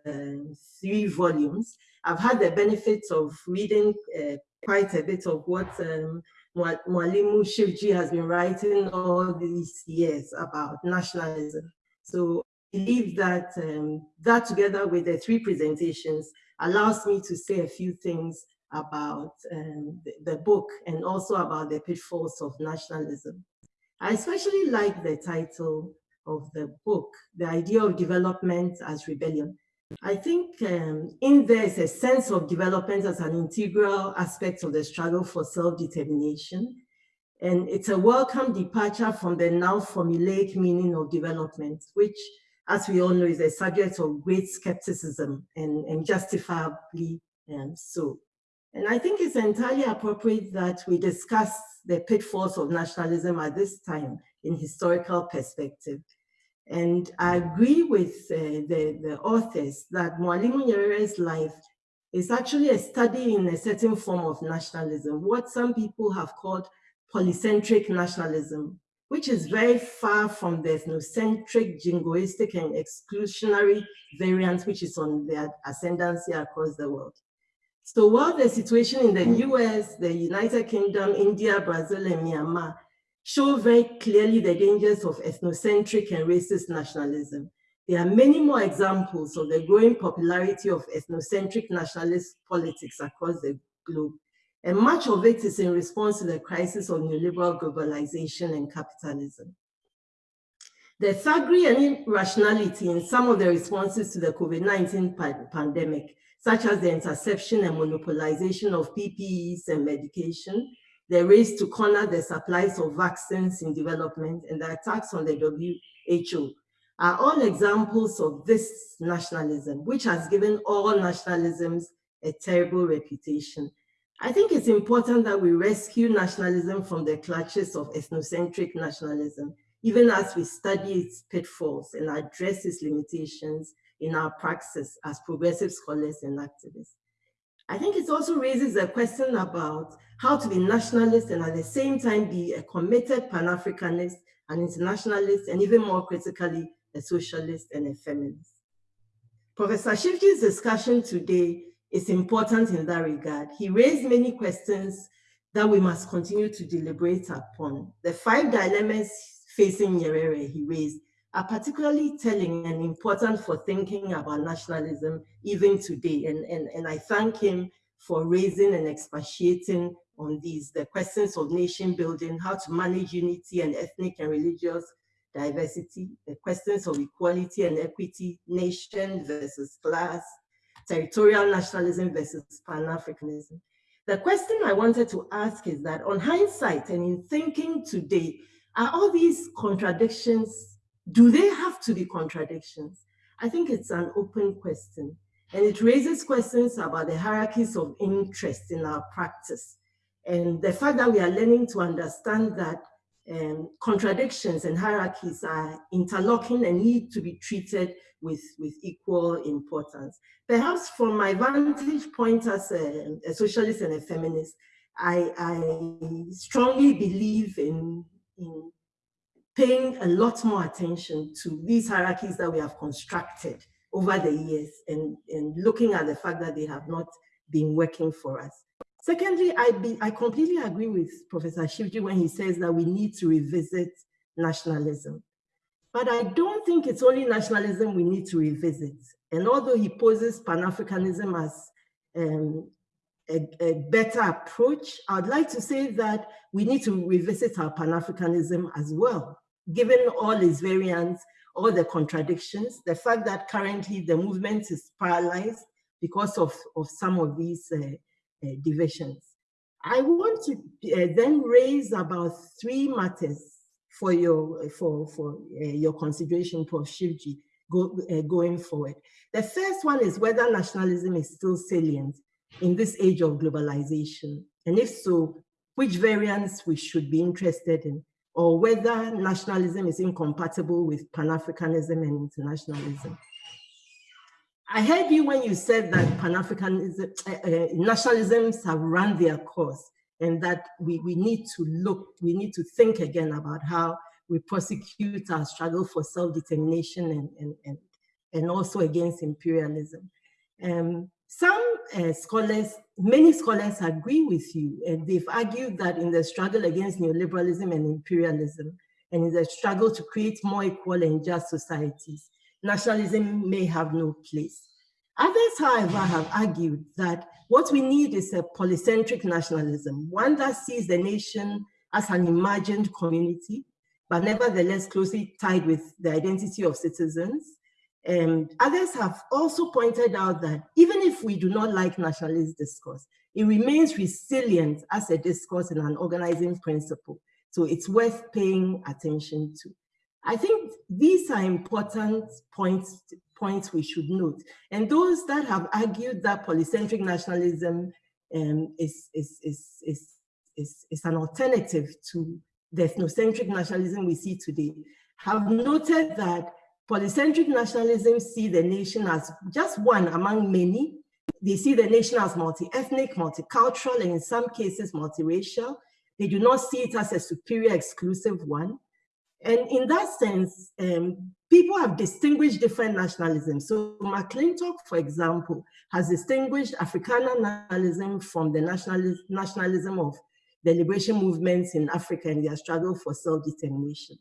three volumes, I've had the benefit of reading uh, quite a bit of what um, Shivji has been writing all these years about nationalism. So I believe that um, that together with the three presentations allows me to say a few things about um, the, the, book and also about the pitfalls of nationalism. I especially like the title of the book, The Idea of Development as Rebellion. I think um, in there is a sense of development as an integral aspect of the struggle for self-determination. And it's a welcome departure from the now formulaic meaning of development, which, as we all know, is a subject of great skepticism and, and justifiably um, so. And I think it's entirely appropriate that we discuss the pitfalls of nationalism at this time in historical perspective. And I agree with uh, the, the authors that Mwalimu Nyerere's life is actually a study in a certain form of nationalism, what some people have called polycentric nationalism, which is very far from the ethnocentric, jingoistic, and exclusionary variant, which is on the ascendancy across the world. So while the situation in the US, the United Kingdom, India, Brazil, and Myanmar show very clearly the dangers of ethnocentric and racist nationalism, there are many more examples of the growing popularity of ethnocentric nationalist politics across the globe. And much of it is in response to the crisis of neoliberal globalization and capitalism. The thuggery and irrationality in some of the responses to the COVID-19 pandemic such as the interception and monopolization of PPEs and medication, the race to corner the supplies of vaccines in development, and the attacks on the WHO are all examples of this nationalism, which has given all nationalisms a terrible reputation. I think it's important that we rescue nationalism from the clutches of ethnocentric nationalism, even as we study its pitfalls and address its limitations in our praxis as progressive scholars and activists. I think it also raises a question about how to be nationalist and at the same time be a committed Pan-Africanist, an internationalist, and even more critically, a socialist and a feminist. Professor Shivji's discussion today is important in that regard. He raised many questions that we must continue to deliberate upon. The five dilemmas facing Nyerere he raised are particularly telling and important for thinking about nationalism even today. And, and, and I thank him for raising and expatiating on these, the questions of nation building, how to manage unity and ethnic and religious diversity, the questions of equality and equity, nation versus class, territorial nationalism versus Pan-Africanism. The question I wanted to ask is that on hindsight and in thinking today, are all these contradictions do they have to be contradictions? I think it's an open question. And it raises questions about the hierarchies of interest in our practice. And the fact that we are learning to understand that um, contradictions and hierarchies are interlocking and need to be treated with, with equal importance. Perhaps from my vantage point as a, a socialist and a feminist, I, I strongly believe in, in paying a lot more attention to these hierarchies that we have constructed over the years and, and looking at the fact that they have not been working for us. Secondly, I, be, I completely agree with Professor Shivji when he says that we need to revisit nationalism. But I don't think it's only nationalism we need to revisit. And although he poses Pan-Africanism as um, a, a, better approach, I'd like to say that we need to revisit our Pan-Africanism as well given all its variants, all the contradictions, the fact that currently the movement is paralyzed because of, of some of these uh, uh, divisions. I want to uh, then raise about three matters for your for for uh, your consideration, Prof. Shivji, go, uh, going forward. The first one is whether nationalism is still salient in this age of globalization, and if so, which variants we should be interested in or whether nationalism is incompatible with Pan-Africanism and internationalism. I heard you when you said that Pan-Africanism, uh, uh, nationalisms have run their course and that we, we need to look, we need to think again about how we prosecute our struggle for self-determination and, and, and, and also against imperialism. Um, some uh, scholars, many scholars agree with you, and they've argued that in the struggle against neoliberalism and imperialism, and in the struggle to create more equal and just societies, nationalism may have no place. Others, however, have argued that what we need is a polycentric nationalism, one that sees the nation as an imagined community, but nevertheless closely tied with the identity of citizens. And others have also pointed out that even if we do not like nationalist discourse, it remains resilient as a discourse and an organizing principle. So it's worth paying attention to. I think these are important points, points we should note. And those that have argued that polycentric nationalism um, is, is, is, is, is, is an alternative to the ethnocentric nationalism we see today have noted that polycentric nationalism see the nation as just one among many. They see the nation as multi-ethnic, multicultural, and in some cases multiracial. They do not see it as a superior exclusive one. And in that sense, um, people have distinguished different nationalisms. So McClintock, for example, has distinguished Afrikaner nationalism from the nationalism, nationalism of the liberation movements in Africa and their struggle for self-determination.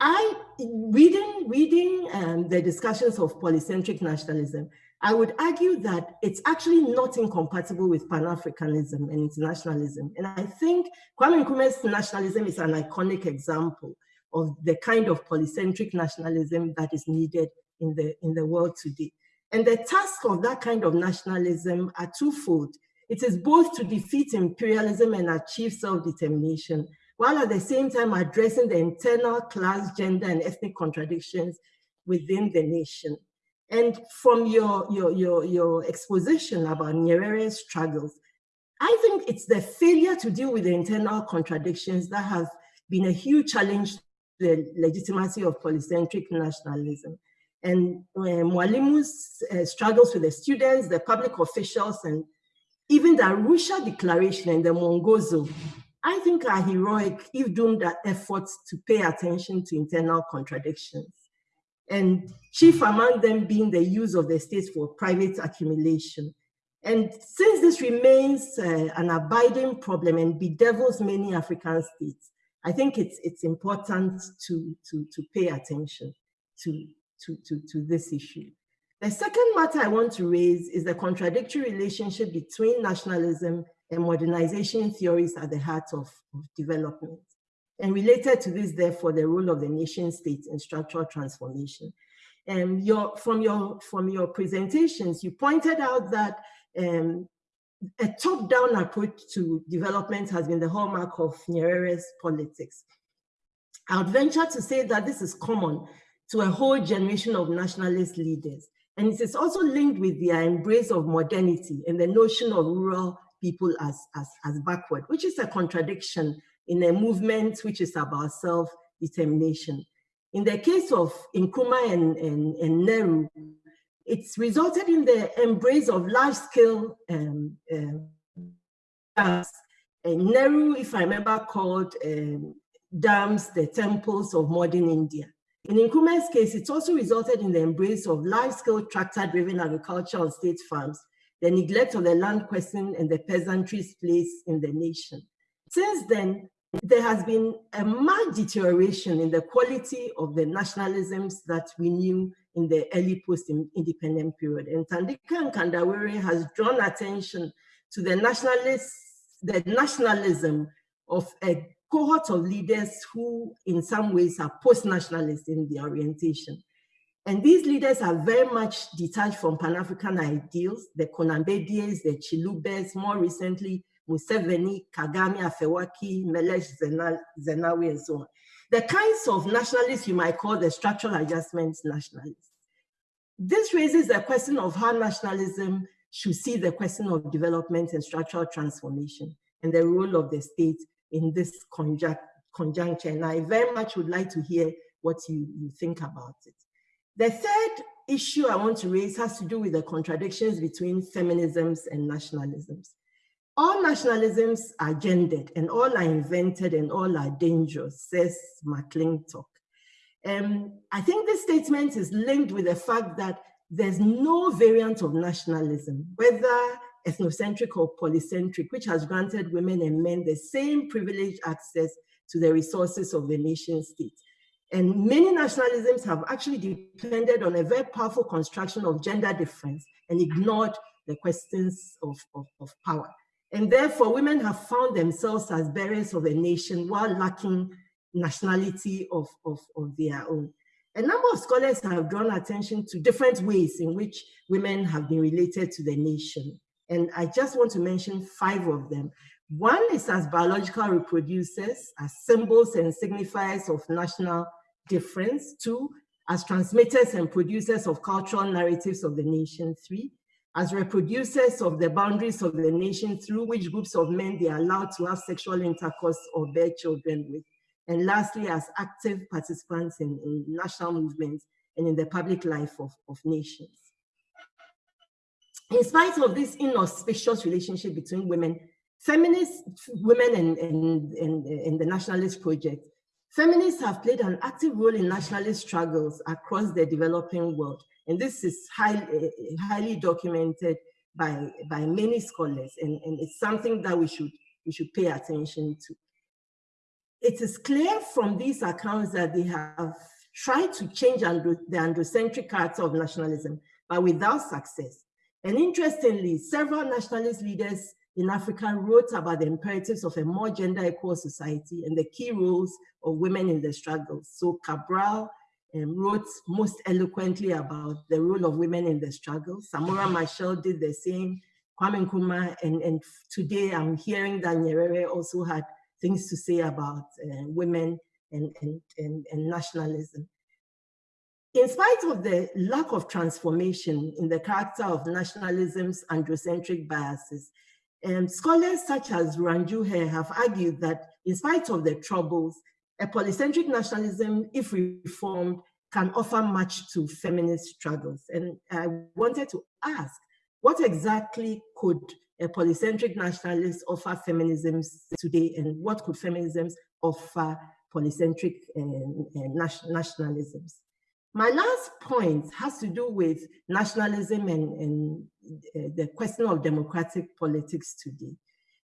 I, reading, reading um, the discussions of polycentric nationalism, I would argue that it's actually not incompatible with Pan-Africanism and internationalism. And I think Kwame Nkrumah's nationalism is an iconic example of the kind of polycentric nationalism that is needed in the, in the world today. And the task of that kind of nationalism are twofold. It is both to defeat imperialism and achieve self-determination, while at the same time addressing the internal class, gender, and ethnic contradictions within the nation. And from your, your, your, your exposition about Nyerere's struggles, I think it's the failure to deal with the internal contradictions that has been a huge challenge to the legitimacy of polycentric nationalism. And uh, Mwalimu's uh, struggles with the students, the public officials, and even the Arusha Declaration and the Mwongozo, I think are heroic if doomed at efforts to pay attention to internal contradictions. And chief among them being the use of the state for private accumulation. And since this remains uh, an abiding problem and bedevils many African states, I think it's, it's important to, to, to pay attention to, to, to, to this issue. The second matter I want to raise is the contradictory relationship between nationalism and modernization theories at the heart of, of development. And related to this, therefore, the role of the nation state in structural transformation. And your, from, your, from your presentations, you pointed out that um, a top-down approach to development has been the hallmark of Nyerere's politics. I would venture to say that this is common to a whole generation of nationalist leaders. And it is also linked with their embrace of modernity and the notion of rural people as, as, as backward, which is a contradiction in a movement which is about self-determination. In the case of Nkrumah and, and, and Nehru, it's resulted in the embrace of large-scale um, um, and Nehru, if I remember, called um, dams the temples of modern India. In Nkrumah's case, it also resulted in the embrace of large-scale tractor-driven agriculture on state farms, the neglect of the land question and the peasantry's place in the nation. Since then, there has been a marked deterioration in the quality of the nationalisms that we knew in the early post-independent period. And Thandika Mkandawire has drawn attention to the the nationalism of a cohort of leaders who in some ways are post-nationalist in their orientation. And these leaders are very much detached from Pan-African ideals, the Konambedies, the Chilubas, more recently, Museveni, Kagame, Afwerki, Meles Zenawi, and so on. The kinds of nationalists you might call the structural adjustments nationalists. This raises the question of how nationalism should see the question of development and structural transformation and the role of the state in this conjunct, conjuncture. And I very much would like to hear what you, you think about it. The third issue I want to raise has to do with the contradictions between feminisms and nationalisms. All nationalisms are gendered and all are invented and all are dangerous, says McClintock. Um, I think this statement is linked with the fact that there's no variant of nationalism, whether ethnocentric or polycentric, which has granted women and men the same privileged access to the resources of the nation state. And many nationalisms have actually depended on a very powerful construction of gender difference and ignored the questions of, of, of power. And therefore, women have found themselves as bearers of a nation while lacking nationality of, of, of their own. A number of scholars have drawn attention to different ways in which women have been related to the nation. And I just want to mention five of them. One is as biological reproducers, as symbols and signifiers of national difference. Two, as transmitters and producers of cultural narratives of the nation. Three, as reproducers of the boundaries of the nation through which groups of men they are allowed to have sexual intercourse or bear children with. And lastly, as active participants in, in national movements and in the public life of, of nations. In spite of this inauspicious relationship between women, feminist women and, and, and, and the nationalist project Feminists have played an active role in nationalist struggles across the developing world. And this is highly, eh, highly documented by, by many scholars. And, and it's something that we should, we should pay attention to. It is clear from these accounts that they have tried to change the androcentric character of nationalism, but without success. And interestingly, several nationalist leaders in Africa wrote about the imperatives of a more gender equal society and the key roles of women in the struggle. So Cabral um, wrote most eloquently about the role of women in the struggle. Samora Machel did the same, Kwame Nkrumah, and, and today I'm hearing that Nyerere also had things to say about uh, women and, and, and, and nationalism. In spite of the lack of transformation in the character of nationalism's androcentric biases, um, scholars such as Ranju have argued that in spite of the troubles, a polycentric nationalism, if reformed, can offer much to feminist struggles. And I wanted to ask, what exactly could a polycentric nationalist offer feminisms today, and what could feminisms offer polycentric uh, nationalisms? My last point has to do with nationalism and, and the question of democratic politics today.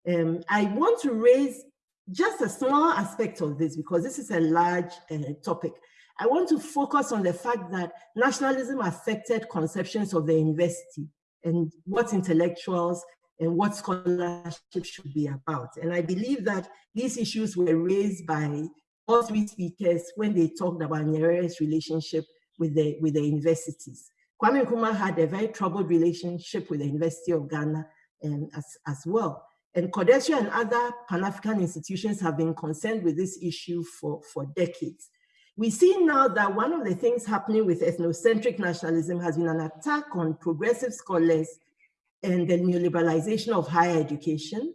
Um, I want to raise just a small aspect of this because this is a large uh, topic. I want to focus on the fact that nationalism affected conceptions of the university and what intellectuals and what scholarship should be about. And I believe that these issues were raised by all three speakers when they talked about Nyerere's relationship with the, with the universities. Kwame Nkrumah had a very troubled relationship with the University of Ghana um, as, as well. And CODESRIA and other Pan-African institutions have been concerned with this issue for, for decades. We see now that one of the things happening with ethnocentric nationalism has been an attack on progressive scholars and the neoliberalization of higher education.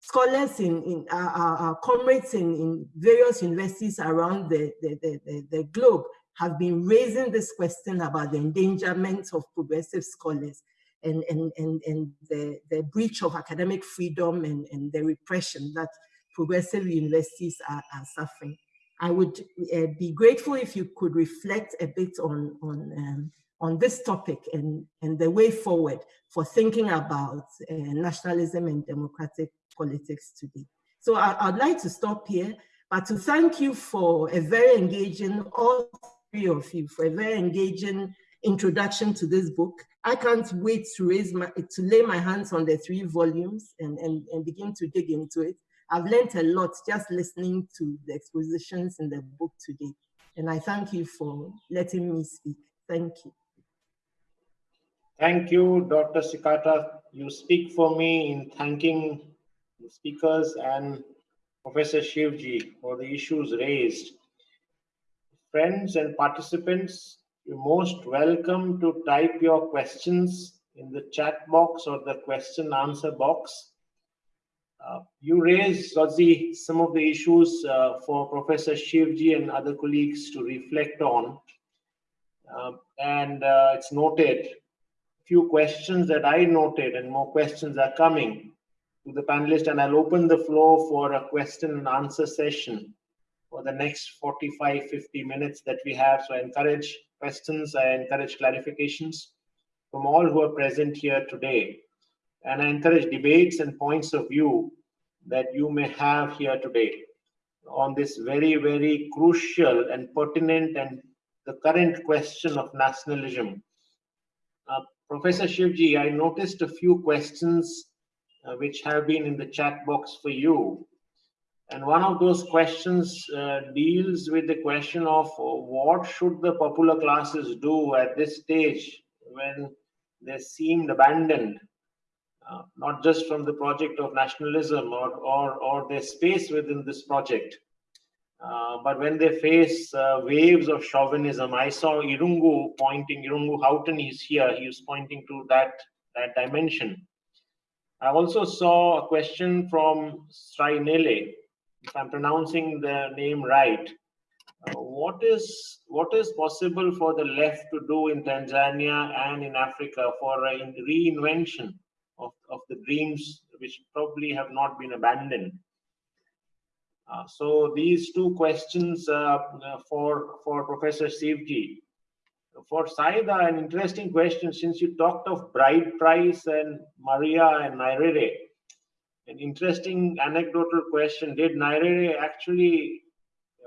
Scholars in, in our, our, comrades in, in, various universities around the, the, the, the, globe have been raising this question about the endangerment of progressive scholars and, and, and, and the, the breach of academic freedom and, and the repression that progressive universities are, are suffering. I would uh, be grateful if you could reflect a bit on, on, um, on this topic and, and the way forward for thinking about uh, nationalism and democratic politics today. So I, would like to stop here, but to thank you for a very engaging, all three of you, for a very engaging introduction to this book. I can't wait to raise my, to lay my hands on the three volumes and, and, and begin to dig into it. I've learned a lot just listening to the expositions in the book today. And I thank you for letting me speak. Thank you.
Thank you, Dr. Tsikata. You speak for me in thanking the speakers and Professor Shivji for the issues raised. Friends and participants, you're most welcome to type your questions in the chat box or the question answer box. Uh, you raised, some of the issues uh, for Professor Shivji and other colleagues to reflect on. Uh, and uh, it's noted, few questions that I noted and more questions are coming to the panelists and I'll open the floor for a question and answer session for the next 45, 50 minutes that we have. So I encourage questions, I encourage clarifications from all who are present here today. And I encourage debates and points of view that you may have here today on this very, very crucial and pertinent and the current question of nationalism. Uh, Professor Shivji, I noticed a few questions uh, which have been in the chat box for you. And one of those questions uh, deals with the question of what should the popular classes do at this stage when they seemed abandoned, uh, not just from the project of nationalism or, or, or their space within this project, uh, but when they face uh, waves of chauvinism, I saw Irungu pointing, Irungu Houghton is here, he was pointing to that, that dimension. I also saw a question from Srainele, if I'm pronouncing the name right. Uh, what is what is possible for the left to do in Tanzania and in Africa for a reinvention of, of the dreams which probably have not been abandoned? Uh, so these two questions uh, for for Professor Shivji for Saida, an interesting question since you talked of bride price and Maria and Nyerere. An interesting anecdotal question. Did Nyerere actually,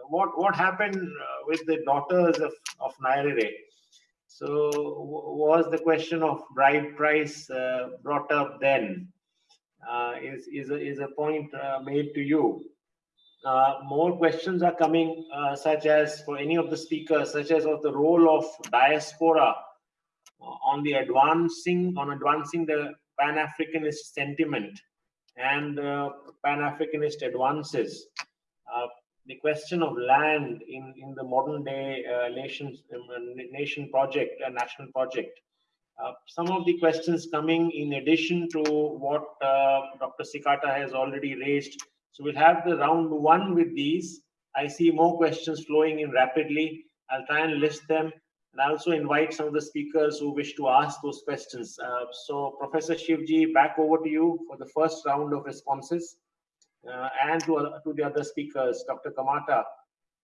what, what happened uh, with the daughters of, of Nyerere? So was the question of bride price uh, brought up then? Uh, is, is, a, is a point uh, made to you? Uh, more questions are coming, uh, such as for any of the speakers, such as of the role of diaspora on the advancing on advancing the Pan-Africanist sentiment and uh, Pan-Africanist advances. Uh, the question of land in, in the modern day uh, nation, nation project, a national project. some of the questions coming in addition to what Dr. Tsikata has already raised so we'll have the round one with these. I see more questions flowing in rapidly. I'll try and list them. And I also invite some of the speakers who wish to ask those questions. Uh, so Professor Shivji, back over to you for the first round of responses. Uh, and to, uh, to the other speakers, Dr. Kamata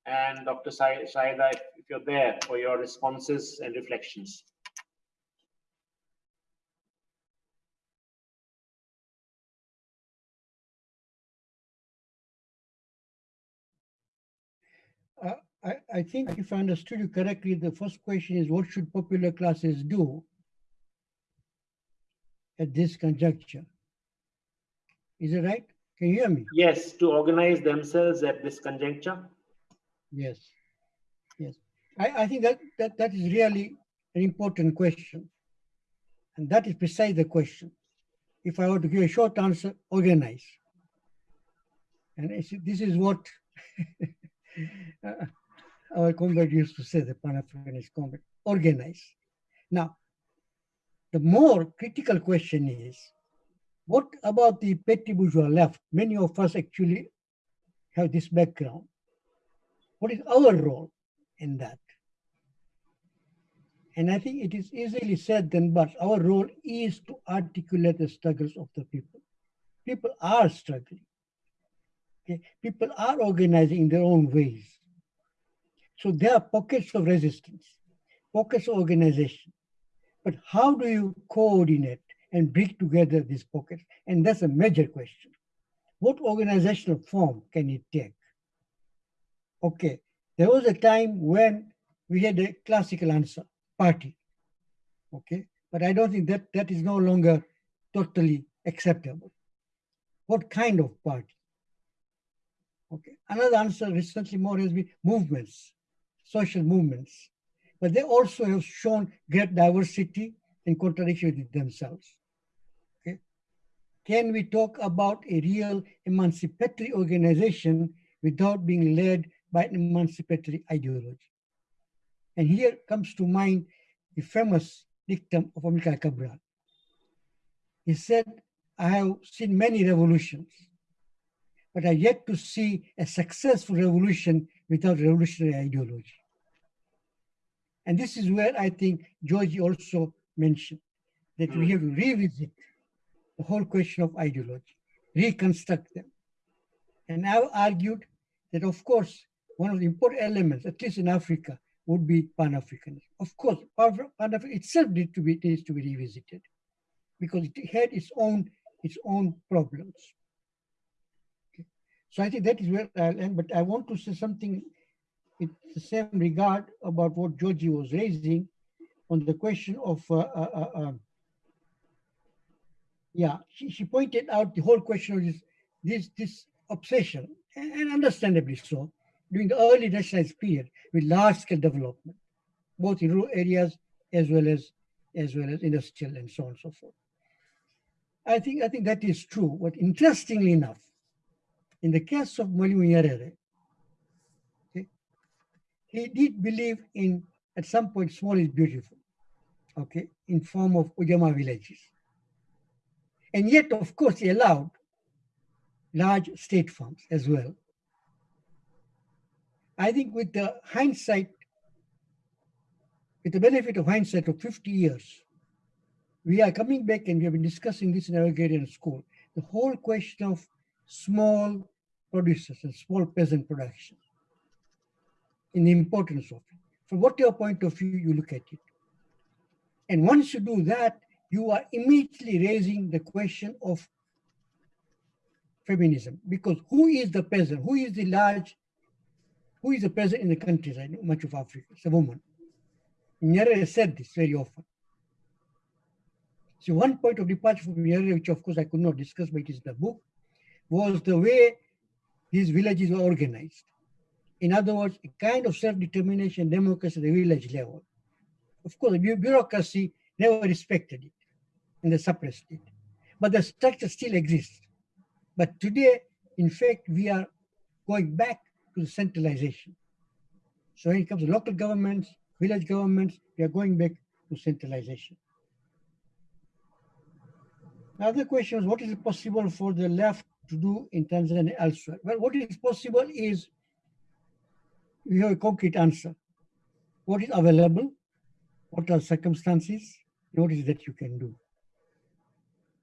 and Dr. Saida, if, if you're there for your responses and reflections.
I, I think if I understood you correctly, the first question is what should popular classes do at this conjuncture? Is it right? Can you hear me?
Yes, to organize themselves at this conjuncture.
Yes, yes. I, I think that, that that is really an important question. And that is precisely the question. If I were to give a short answer, organize. And this is what uh, our comrade used to say, the Pan-Africanist comrade, organize. Now, the more critical question is, what about the petty bourgeois left? Many of us actually have this background. What is our role in that? And I think it is easily said then, but our role is to articulate the struggles of the people. People are struggling. Okay? People are organizing in their own ways. So there are pockets of resistance, pockets of organization. But how do you coordinate and bring together these pockets? And that's a major question. What organizational form can it take? Okay, there was a time when we had a classical answer, party. Okay, but I don't think that that is no longer totally acceptable. What kind of party? Okay, another answer recently more has been movements social movements, but they also have shown great diversity and contradiction with themselves. Okay? Can we talk about a real emancipatory organization without being led by an emancipatory ideology? And here comes to mind the famous dictum of Amilcar Cabral. He said, I have seen many revolutions, but I yet to see a successful revolution without revolutionary ideology. And this is where I think Dzodzi also mentioned that we have to revisit the whole question of ideology, reconstruct them. And I've argued that, of course, one of the important elements, at least in Africa, would be Pan-Africanism. Of course, Pan-Africanism itself needs to be needs to be revisited because it had its own its own problems. Okay. So I think that is where I'll end. But I want to say something in the same regard about what Dzodzi was raising on the question of uh, uh, uh, um, yeah, she, she pointed out the whole question of this this this obsession, and understandably so, during the early nationalized period with large-scale development, both in rural areas as well as as well as industrial and so on and so forth. I think I think that is true. But interestingly enough, in the case of Mwalimu Nyerere, he did believe in at some point small is beautiful, okay, in form of Ujamaa villages. And yet, of course, he allowed large state farms as well. I think with the hindsight, with the benefit of hindsight of 50 years, we are coming back and we have been discussing this in our agrarian school. The whole question of small producers and small peasant production in the importance of it. From whatever point of view you look at it. And once you do that, you are immediately raising the question of feminism because who is the peasant? Who is the large, who is the peasant in the know much of Africa? It's a woman. Nyerere said this very often. So one point of departure from Nyerere, which of course I could not discuss, but it is in the book, was the way these villages were organized. In other words, a kind of self-determination democracy at the village level. Of course, the bureaucracy never respected it and they suppressed it. But the structure still exists. But today, in fact, we are going back to centralization. So when it comes to local governments, village governments, we are going back to centralization. Another question is, what is possible for the left to do in Tanzania and elsewhere? Well, what is possible is, we have a concrete answer. What is available? What are circumstances? What is that you can do?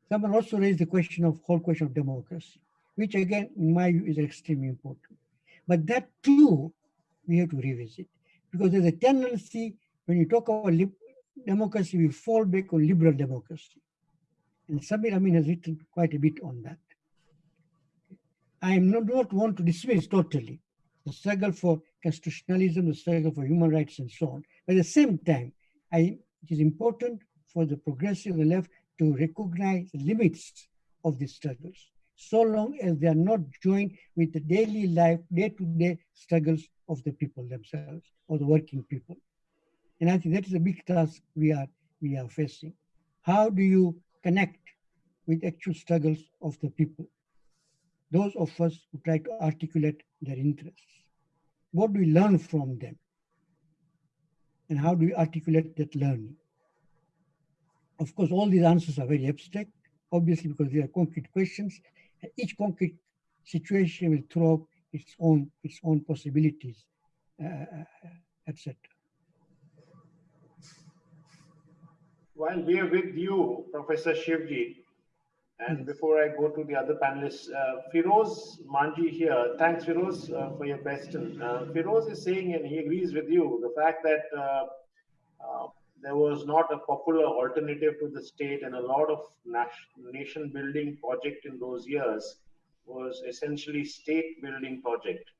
Someone also raised the question of whole question of democracy, which again, in my view, is extremely important. But that too, we have to revisit because there's a tendency when you talk about democracy, we fall back on liberal democracy. And Samir Amin has written quite a bit on that. I not, not want to dismiss totally the struggle for constitutionalism, the struggle for human rights, and so on. But at the same time, I, it is important for the progressive left to recognize the limits of these struggles, so long as they are not joined with the daily life, day-to-day -day struggles of the people themselves or the working people. And I think that is a big task we are, we are facing. How do you connect with actual struggles of the people? Those of us who try to articulate their interests. What do we learn from them? And how do we articulate that learning? Of course, all these answers are very abstract, obviously because they are concrete questions. And each concrete situation will throw up its own its own possibilities, uh, uh etc.
While we are with you, Professor Shivji, and before I go to the other panelists, uh, Firoz Manji here. Thanks, Firoz, uh, for your question. Uh, Firoz is saying, and he agrees with you, the fact that uh, uh, there was not a popular alternative to the state and a lot of nation building project in those years was essentially state building project.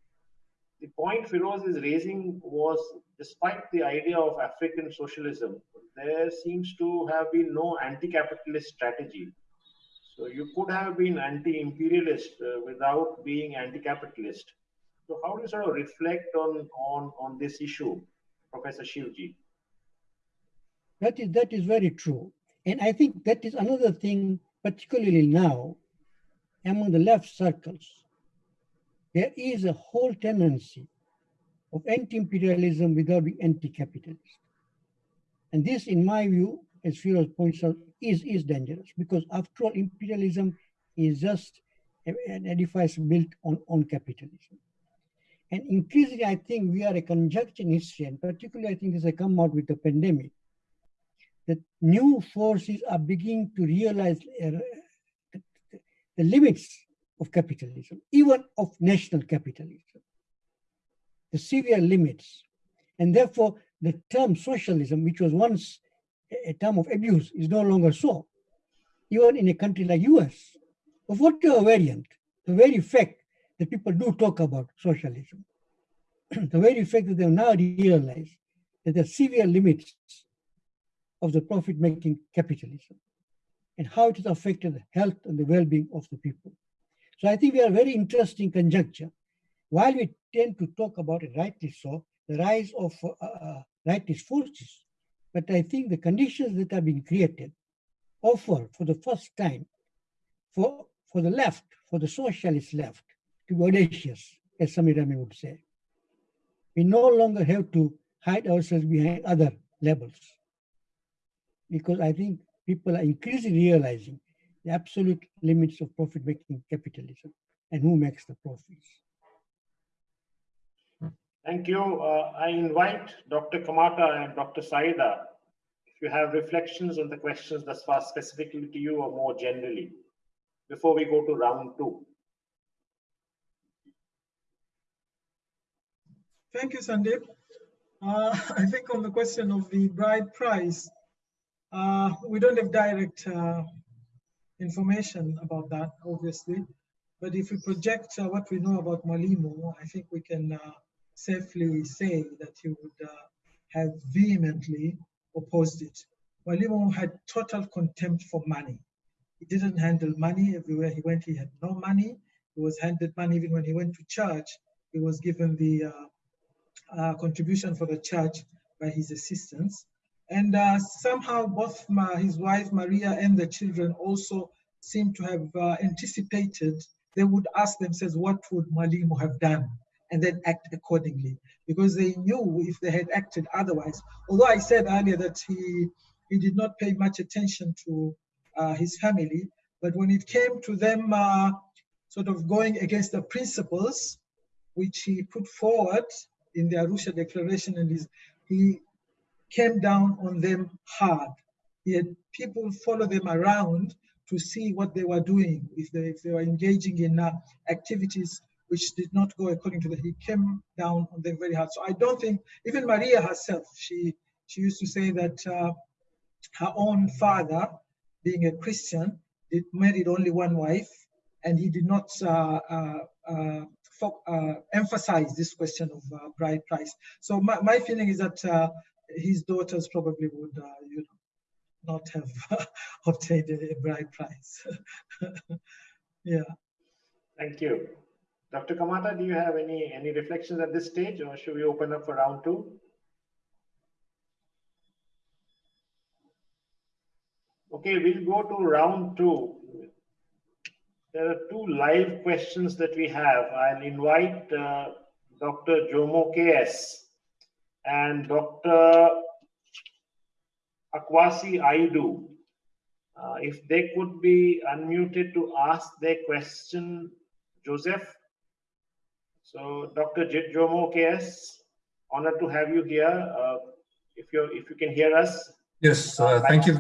The point Firoz is raising was despite the idea of African socialism, there seems to have been no anti-capitalist strategy. So you could have been anti-imperialist uh, without being anti-capitalist. So how do you sort of reflect on, on, on this issue, Professor Shivji?
That is, that is very true. And I think that is another thing, particularly now, among the left circles. There is a whole tendency of anti-imperialism without being anti-capitalist. And this, in my view, as Firoz points out, is, is dangerous because after all, imperialism is just an edifice built on, on capitalism. And increasingly, I think we are a conjunction history, and particularly I think as I come out with the pandemic, that new forces are beginning to realize uh, the limits of capitalism, even of national capitalism, the severe limits. And therefore, the term socialism, which was once a term of abuse, is no longer so. Even in a country like US, of whatever variant, the very fact that people do talk about socialism, the very fact that they now realize that there are severe limits of the profit-making capitalism and how it has affected the health and the well-being of the people. So I think we are very interesting conjuncture. While we tend to talk about it rightly so, the rise of uh, uh, rightist forces, but I think the conditions that have been created offer for the first time for, for the left, for the socialist left, to be audacious, as Samir would say. We no longer have to hide ourselves behind other labels. Because I think people are increasingly realizing the absolute limits of profit-making capitalism and who makes the profits.
Thank you. Uh, I invite Dr. Kamata and Dr. Saida if you have reflections on the questions thus far specifically to you or more generally before we go to round two.
Thank you, Sandeep. Uh, I think on the question of the bride price, uh, we don't have direct uh, information about that, obviously. But if we project uh, what we know about Mwalimu, I think we can uh, safely say that he would uh, have vehemently opposed it. Mwalimu had total contempt for money. He didn't handle money everywhere he went. He had no money. He was handed money even when he went to church. He was given the uh, uh, contribution for the church by his assistants. And uh, somehow both his wife Maria and the children also seem to have uh, anticipated, they would ask themselves, what would Mwalimu have done? And then act accordingly. Because they knew if they had acted otherwise. Although I said earlier that he, he did not pay much attention to uh, his family, but when it came to them uh, sort of going against the principles which he put forward in the Arusha Declaration, and his, he came down on them hard. He had people follow them around to see what they were doing, if they, if they were engaging in uh, activities which did not go according to the, he came down on them very hard. So I don't think, even Maria herself, she, she used to say that uh, her own father, being a Christian, did married only one wife, and he did not uh, uh, uh, uh emphasize this question of uh, bride price. So my, my feeling is that his daughters probably would, you know, not have obtained a bride price. yeah.
Thank you. Dr. Kamata, do you have any, any reflections at this stage or should we open up for round two? Okay, we'll go to round two. There are two live questions that we have. I'll invite uh, Dr. Jomo KS and Dr. Akwasi Aidoo. Uh, if they could be unmuted to ask their question, Joseph. So, Dr. Jomo KS, honored to have you here. Uh, if you if you can hear us.
Yes, uh, thank you.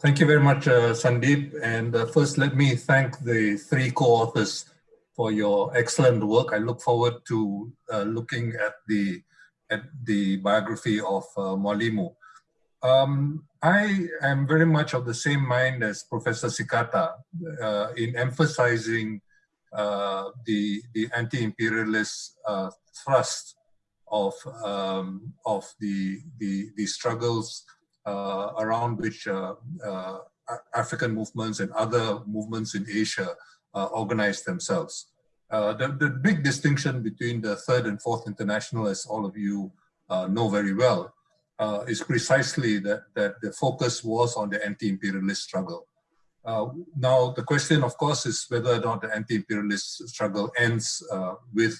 Thank you very much, uh, Sandeep. And uh, first, let me thank the three co-authors for your excellent work. I look forward to uh, looking at the at the biography of uh. Um, I am very much of the same mind as Professor Tsikata uh, in emphasizing the, the anti-imperialist uh, thrust of, um, of the, the, the struggles uh, around which uh, uh, African movements and other movements in Asia organize themselves. Uh, the, the big distinction between the third and fourth international, as all of you uh, know very well, uh, is precisely that, that the focus was on the anti-imperialist struggle. Uh, now, the question, of course, is whether or not the anti-imperialist struggle ends uh, with,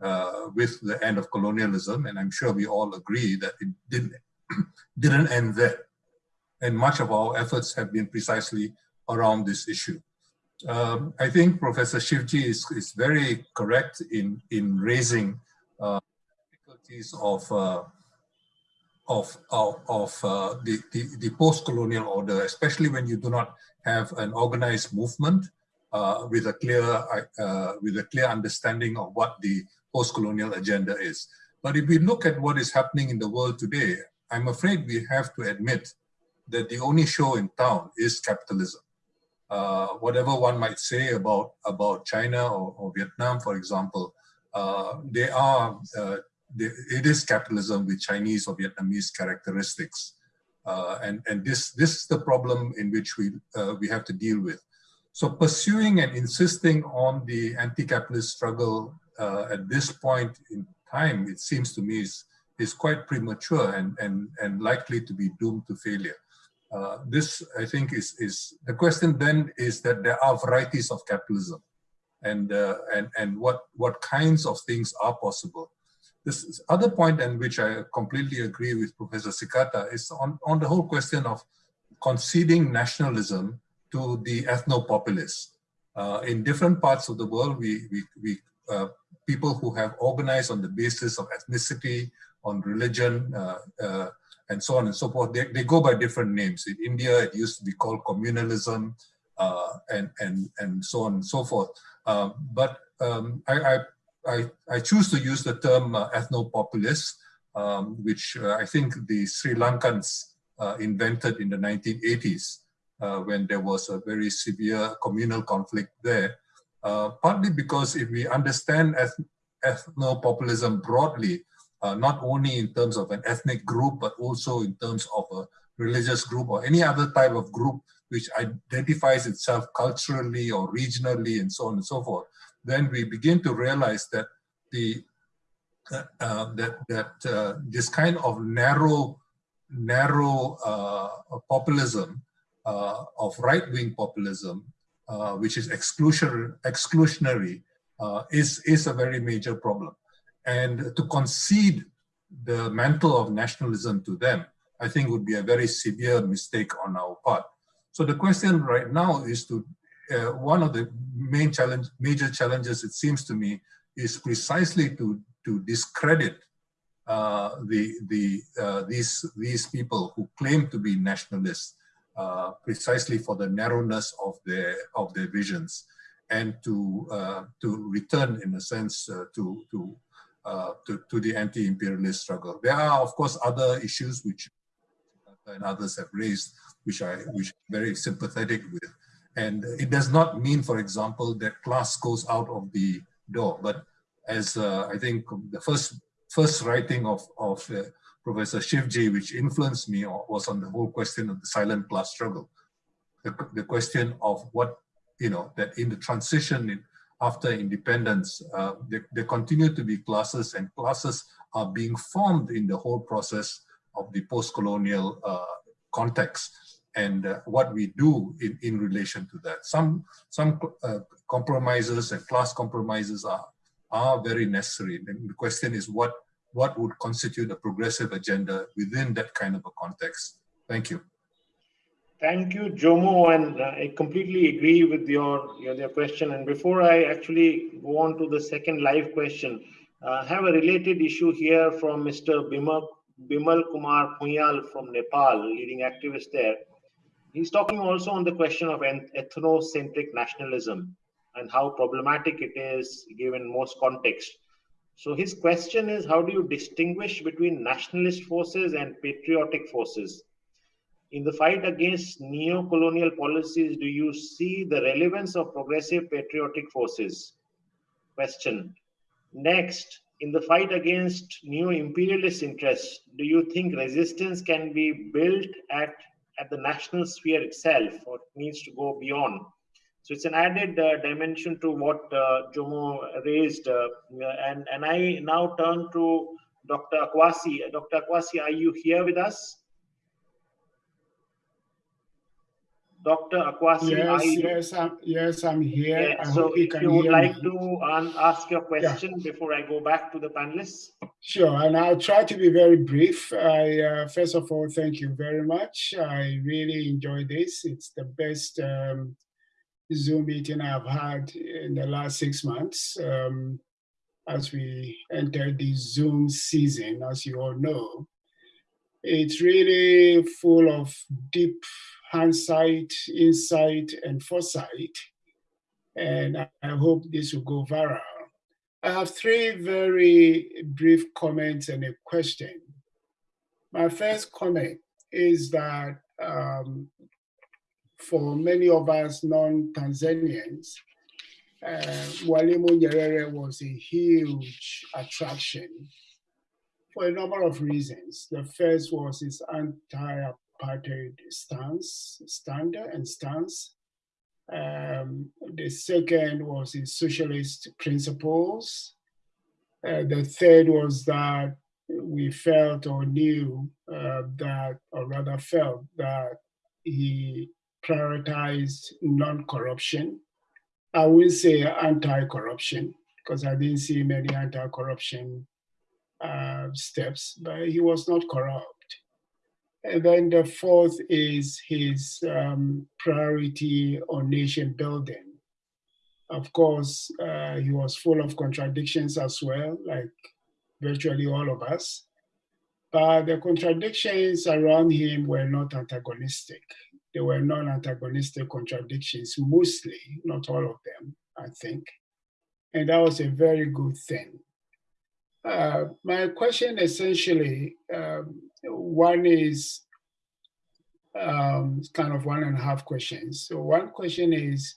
uh, with the end of colonialism, and I'm sure we all agree that it didn't, didn't end there. And much of our efforts have been precisely around this issue. Um, I think Professor Shivji is, is very correct in, in raising uh, difficulties of, uh, of, of, of uh, the, the, the post-colonial order, especially when you do not have an organized movement uh, with a clear uh, with a clear understanding of what the post-colonial agenda is. But if we look at what is happening in the world today, I'm afraid we have to admit that the only show in town is capitalism. Uh, whatever one might say about about China or, or Vietnam, for example, uh, they are uh, they, it is capitalism with Chinese or Vietnamese characteristics, uh, and and this this is the problem in which we uh, we have to deal with. So pursuing and insisting on the anti-capitalist struggle uh, at this point in time, it seems to me is, is quite premature and, and, and likely to be doomed to failure. Uh, this, I think, is, is the question then is that there are varieties of capitalism and, uh, and, and what, what kinds of things are possible. This other point in which I completely agree with Professor Tsikata is on, on the whole question of conceding nationalism to the ethno-populists. Uh, in different parts of the world, we, we, we uh, people who have organized on the basis of ethnicity, on religion, uh, uh, and so on and so forth, they, they go by different names. In India, it used to be called communalism, uh, and, and, and so on and so forth. Uh, but um, I, I, I, choose to use the term ethno-populist, um, which I think the Sri Lankans invented in the 1980s uh, when there was a very severe communal conflict there. Uh, partly because if we understand eth ethno-populism broadly, uh, not only in terms of an ethnic group, but also in terms of a religious group or any other type of group which identifies itself culturally or regionally and so on and so forth, then we begin to realize that the uh, uh, that that uh, this kind of narrow narrow uh, populism uh, of right-wing populism, uh, which is exclusion, exclusionary, uh, is, is a very major problem. And to concede the mantle of nationalism to them, I think would be a very severe mistake on our part. So the question right now is to, uh, one of the main challenge, major challenges, it seems to me, is precisely to, to discredit uh, the, the, uh, these, these people who claim to be nationalists uh, precisely for the narrowness of their of their visions, and to uh, to return in a sense uh, to to, to to the anti-imperialist struggle. There are of course other issues which and others have raised, which I which I'm very sympathetic with, and it does not mean, for example, that class goes out of the door, but as uh, I think the first first writing of of Professor Shivji, which influenced me was on the whole question of the silent class struggle. The, the question of what, you know, that in the transition in, after independence, uh, there, there, continue to be classes and classes are being formed in the whole process of the post-colonial uh, context and uh, what we do in, in relation to that. Some, some uh, compromises and class compromises are, are very necessary. And the question is what what would constitute a progressive agenda within that kind of a context. Thank you.
Thank you, Jomo, and uh, I completely agree with your, your, your question. And before I actually go on to the second live question, uh, I have a related issue here from Mr. Bimal, Bimal Kumar Punyal from Nepal, leading activist there. He's talking also on the question of ethnocentric nationalism and how problematic it is given most context. So his question is, how do you distinguish between nationalist forces and patriotic forces? In the fight against neo-colonial policies, do you see the relevance of progressive patriotic forces? Question. Next, in the fight against neo-imperialist interests, do you think resistance can be built at, at the national sphere itself or it needs to go beyond? So it's an added uh, dimension to what uh, Jomo raised. Uh, and, and I now turn to Dr. Akwasi. Dr. Akwasi, are you here with us? Dr. Akwasi,
yes, yes, I'm, yes, I'm here.
Yeah, so you if you would like me. to ask your question yeah. before I go back to the panelists.
Sure, and I'll try to be very brief. I, uh, first of all, thank you very much. I really enjoy this. It's the best um, Zoom meeting I've had in the last six months um, as we enter the Zoom season, as you all know. It's really full of deep hindsight, insight, and foresight. And I hope this will go viral. I have three very brief comments and a question. My first comment is that um, for many of us non-Tanzanians, uh, Mwalimu Nyerere was a huge attraction for a number of reasons. The first was his anti-apartheid stance, standard and stance. Um, the second was his socialist principles. Uh, the third was that we felt or knew uh, that, or rather felt that he prioritized non-corruption. I will say anti-corruption because I didn't see many anti-corruption uh, steps, but he was not corrupt. And then the fourth is his um, priority on nation building. Of course, uh, he was full of contradictions as well, like virtually all of us. But the contradictions around him were not antagonistic. They were non-antagonistic contradictions, mostly, not all of them, I think. And that was a very good thing. Uh, my question essentially, um, one is um, kind of one and a half questions. So one question is,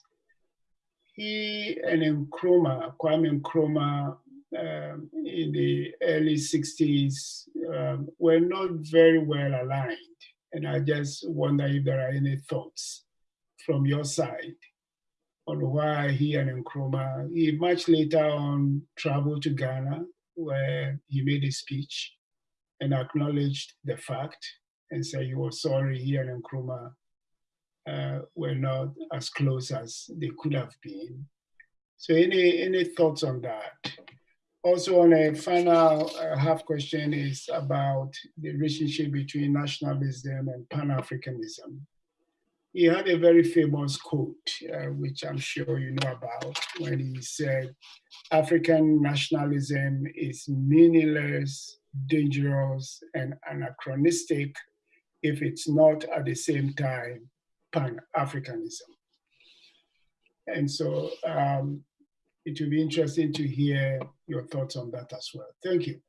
he and Nkrumah, Kwame Nkrumah, um, in the early 60s um, were not very well aligned. And I just wonder if there are any thoughts from your side on why he and Nkrumah, he much later on traveled to Ghana where he made a speech and acknowledged the fact and said he was sorry he and Nkrumah uh, were not as close as they could have been. So any, any thoughts on that? Also on a final uh, half question is about the relationship between nationalism and Pan-Africanism. He had a very famous quote, uh, which I'm sure you know about, when he said, African nationalism is meaningless, dangerous, and anachronistic if it's not at the same time Pan-Africanism. And so um, it will be interesting to hear your thoughts on that as well. Thank you.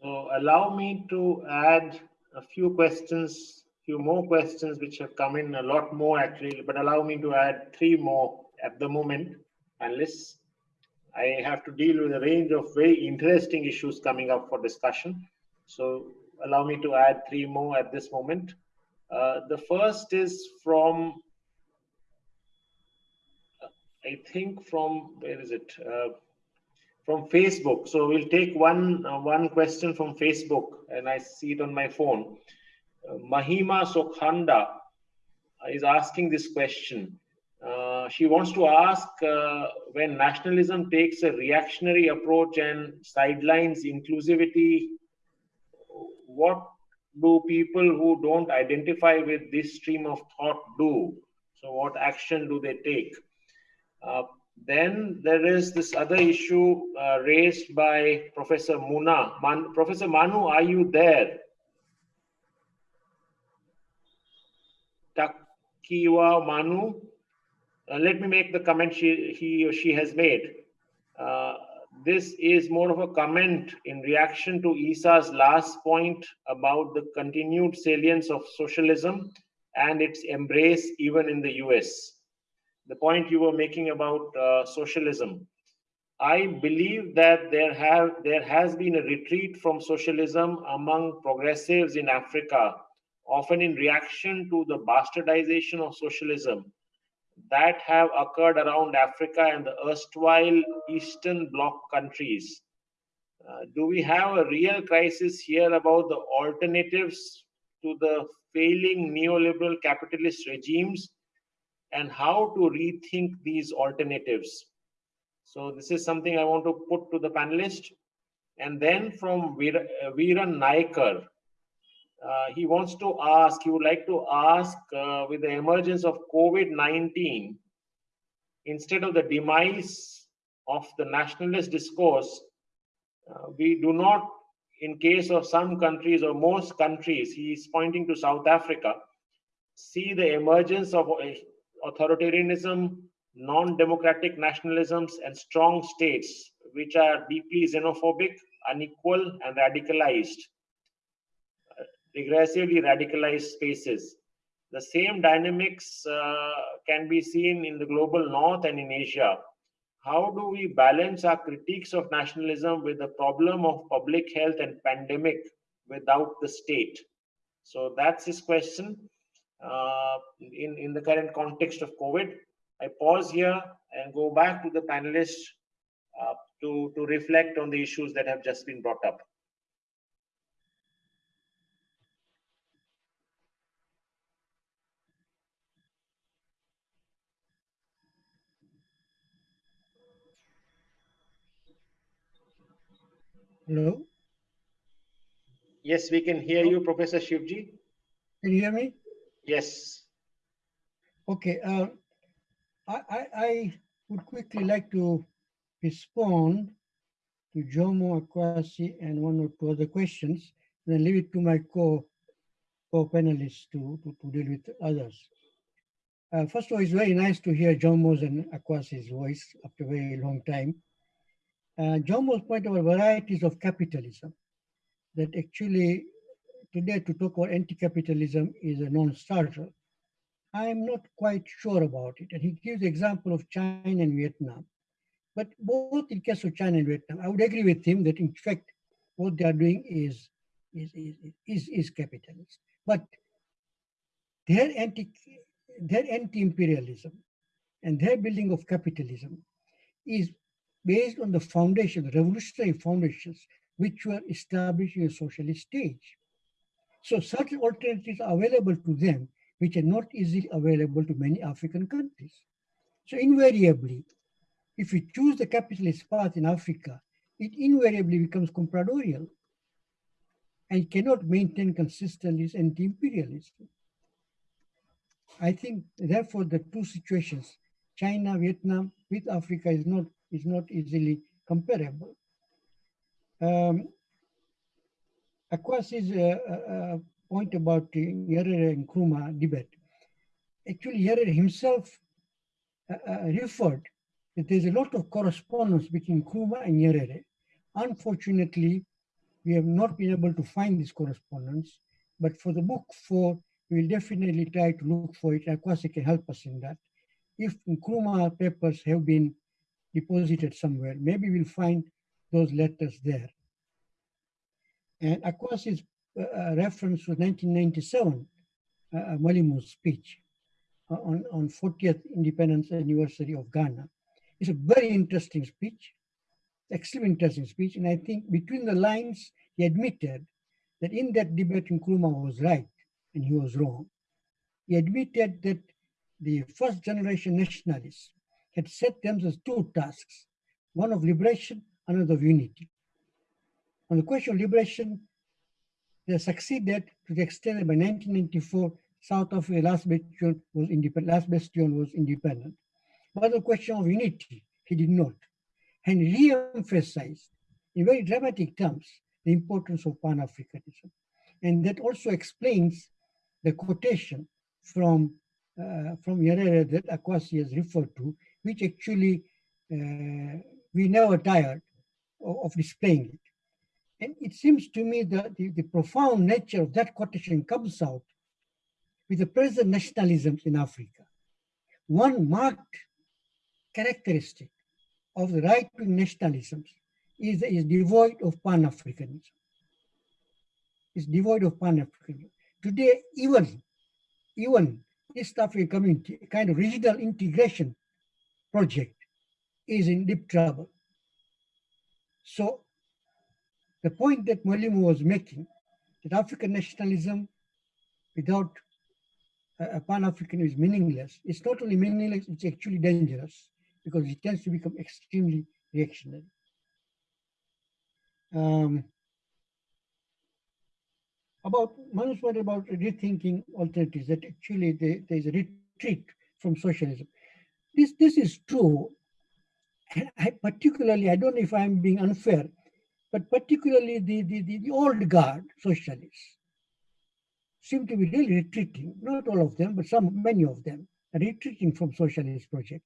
So allow me to add a few questions, few more questions which have come in, a lot more actually, but allow me to add three more at the moment, unless I have to deal with a range of very interesting issues coming up for discussion. So allow me to add three more at this moment. Uh, the first is from I think from where is it? Uh, from Facebook. So we'll take one uh, one question from Facebook, and I see it on my phone. Mahima Sokhanda is asking this question. Uh, she wants to ask uh, when nationalism takes a reactionary approach and sidelines inclusivity, what do people who don't identify with this stream of thought do? So, what action do they take? Uh, then there is this other issue uh, raised by Professor Muna. Man, Professor Manuh, are you there? Takyiwaa Manuh. Uh, let me make the comment she, he or she has made. Uh, this is more of a comment in reaction to Issa's last point about the continued salience of socialism and its embrace even in the US the point you were making about uh, socialism. I believe that there have there has been a retreat from socialism among progressives in Africa, often in reaction to the bastardization of socialism that have occurred around Africa and the erstwhile Eastern Bloc countries. Uh, do we have a real crisis here about the alternatives to the failing neoliberal capitalist regimes and how to rethink these alternatives. So this is something I want to put to the panelist. And then from Veeran Naikar, uh, he wants to ask, he would like to ask uh, with the emergence of COVID 19, instead of the demise of the nationalist discourse, uh, we do not, in case of some countries or most countries, he is pointing to South Africa, see the emergence of authoritarianism, non democratic nationalisms, and strong states which are deeply xenophobic, unequal, and radicalized regressively radicalized spaces. The same dynamics uh, can be seen in the global north and in Asia. How do we balance our critiques of nationalism with the problem of public health and pandemic without the state? So that's his question uh, in, in the current context of COVID. I pause here and go back to the panelists uh, to, to reflect on the issues that have just been brought up.
Hello?
Yes, we can hear you, Professor Shivji.
Can you hear me?
Yes.
Okay. Uh, I, I, I would quickly like to respond to Jomo Akwasi and one or two other questions, and then leave it to my co co-panelists to, to, to, deal with others. Uh, first of all, it's very nice to hear Jomo's and Akwasi's voice after a very long time. Uh, Jomo's point about varieties of capitalism, that actually today to talk about anti-capitalism is a non-starter. I'm not quite sure about it. And he gives the example of China and Vietnam. But both in case of China and Vietnam, I would agree with him that in fact, what they are doing is, is, is, is, is capitalist. But their anti their anti-imperialism and their building of capitalism is based on the foundation, revolutionary foundations, which were established in a socialist stage. So such alternatives are available to them, which are not easily available to many African countries. So invariably, if we choose the capitalist path in Africa, it invariably becomes compradorial and cannot maintain consistently anti-imperialism. I think, therefore, the two situations, China, Vietnam with Africa is not is not easily comparable. Um, Akwasi's uh, uh, uh, point about the Nyerere and Nkrumah debate, actually Nyerere himself uh, referred that there's a lot of correspondence between Nkrumah and Nyerere. Unfortunately, we have not been able to find this correspondence, but for the book four, we'll definitely try to look for it. Akwasi can help us in that. If Nkrumah papers have been deposited somewhere. Maybe we'll find those letters there. And Akwasi's uh, uh reference was 1997 uh, uh, Mwalimu's speech on, on 40th independence anniversary of Ghana. It's a very interesting speech, extremely interesting speech. And I think between the lines, he admitted that in that debate, Nkrumah was right and he was wrong. He admitted that the first generation nationalists had set themselves two tasks, one of liberation, another of unity. On the question of liberation, they succeeded to the extent that by 1994, South Africa last bastion was independent. Last bastion was independent. But the question of unity, he did not, and re-emphasized in very dramatic terms the importance of Pan-Africanism, and that also explains the quotation from uh, from Nyerere that Akwasi has referred to, which actually uh, we never tired of, displaying it. And it seems to me that the, the profound nature of that quotation comes out with the present nationalisms in Africa. One marked characteristic of the right-wing nationalisms is, is devoid of Pan-Africanism. It's devoid of Pan-Africanism. Today, even, even East African community, kind of regional integration project is in deep trouble. So the point that Mwalimu was making, that African nationalism without a Pan-African is meaningless. It's not only meaningless, it's actually dangerous because it tends to become extremely reactionary. Um, about Manuh's point about rethinking alternatives, that actually there, there is a retreat from socialism. This, this is true. I, particularly, I don't know if I'm being unfair, but particularly the, the, the, the old guard socialists seem to be really retreating, not all of them, but some, many of them are retreating from socialist project.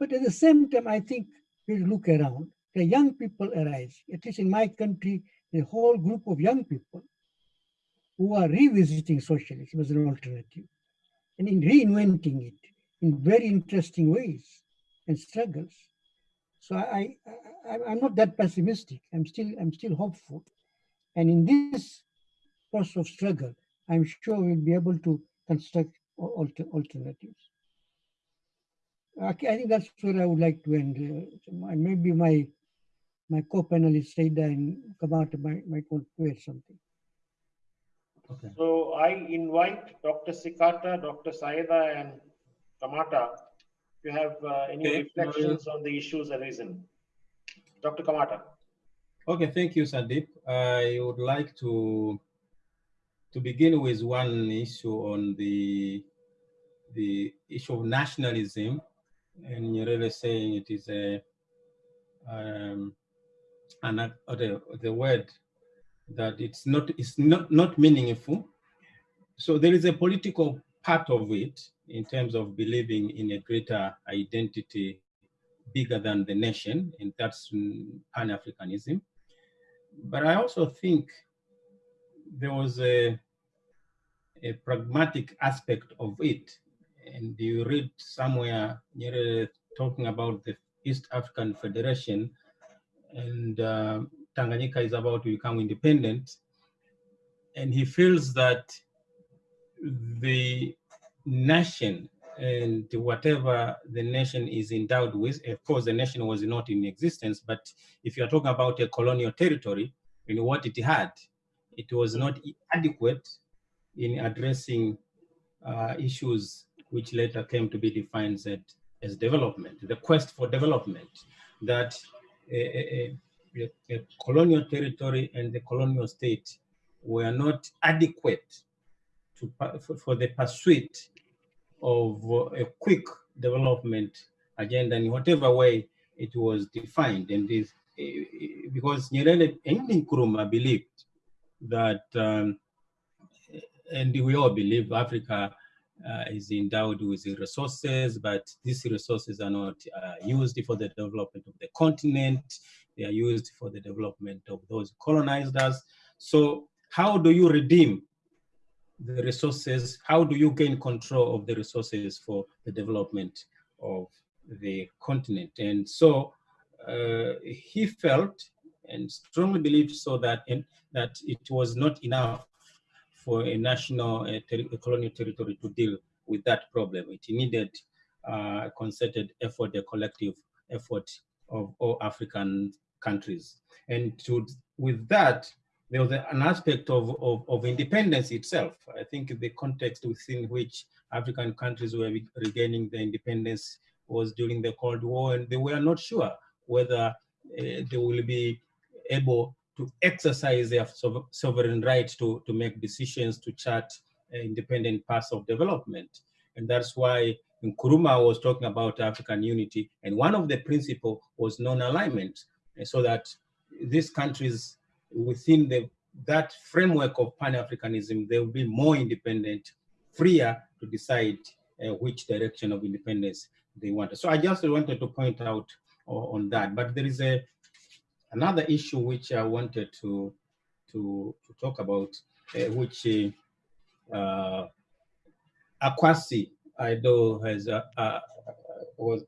But at the same time, I think we look around, the young people arise, at least in my country, a whole group of young people who are revisiting socialism as an alternative and in reinventing it in very interesting ways and struggles. So I, I, am not that pessimistic. I'm still, I'm still hopeful. And in this process of struggle, I'm sure we'll be able to construct alter, alternatives. Okay, I think that's where I would like to end. Uh, maybe my my co-panelists Saida and Kamata might, might want to add something.
Okay. So I invite Dr. Tsikata, Dr. Saida, and Kamata you have uh, any okay. reflections on the issues arisen. Dr. Kamata.
Okay, thank you, Sandeep. I would like to to begin with one issue on the the issue of nationalism, and you're really saying it is a um, an, the, the word that it's not it's not not meaningful. So there is a political part of it in terms of believing in a greater identity bigger than the nation, and that's Pan-Africanism. But I also think there was a, a pragmatic aspect of it. And you read somewhere you're talking about the East African Federation and uh, Tanganyika is about to become independent. And he feels that the nation and whatever the nation is endowed with, of course, the nation was not in existence, but if you're talking about a colonial territory, know what it had, it was not adequate in addressing uh, issues which later came to be defined as, as development, the quest for development, that a, a, a colonial territory and the colonial state were not adequate to, for, for the pursuit of a quick development agenda in whatever way it was defined. And this, because Nyerere and Nkrumah believed that, um, and we all believe Africa uh, is endowed with resources, but these resources are not uh, used for the development of the continent. They are used for the development of those colonized us. So how do you redeem the resources? How do you gain control of the resources for the development of the continent? And so uh, he felt and strongly believed so that, in, that it was not enough for a national a a colonial territory to deal with that problem. It needed uh, a concerted effort, a collective effort of all African countries. And to, with that, there was an aspect of, of, of, independence itself. I think the context within which African countries were regaining their independence was during the Cold War, and they were not sure whether uh, they will be able to exercise their sovereign right to, to make decisions, to chart independent paths of development. And that's why Nkrumah was talking about African unity. And one of the principles was non-alignment, so that these countries within the, that framework of Pan-Africanism, they will be more independent, freer to decide uh, which direction of independence they want. So I just wanted to point out on that. But there is a another issue which I wanted to to, to talk about, uh, which uh, Akwasi Aidoo has uh, uh, was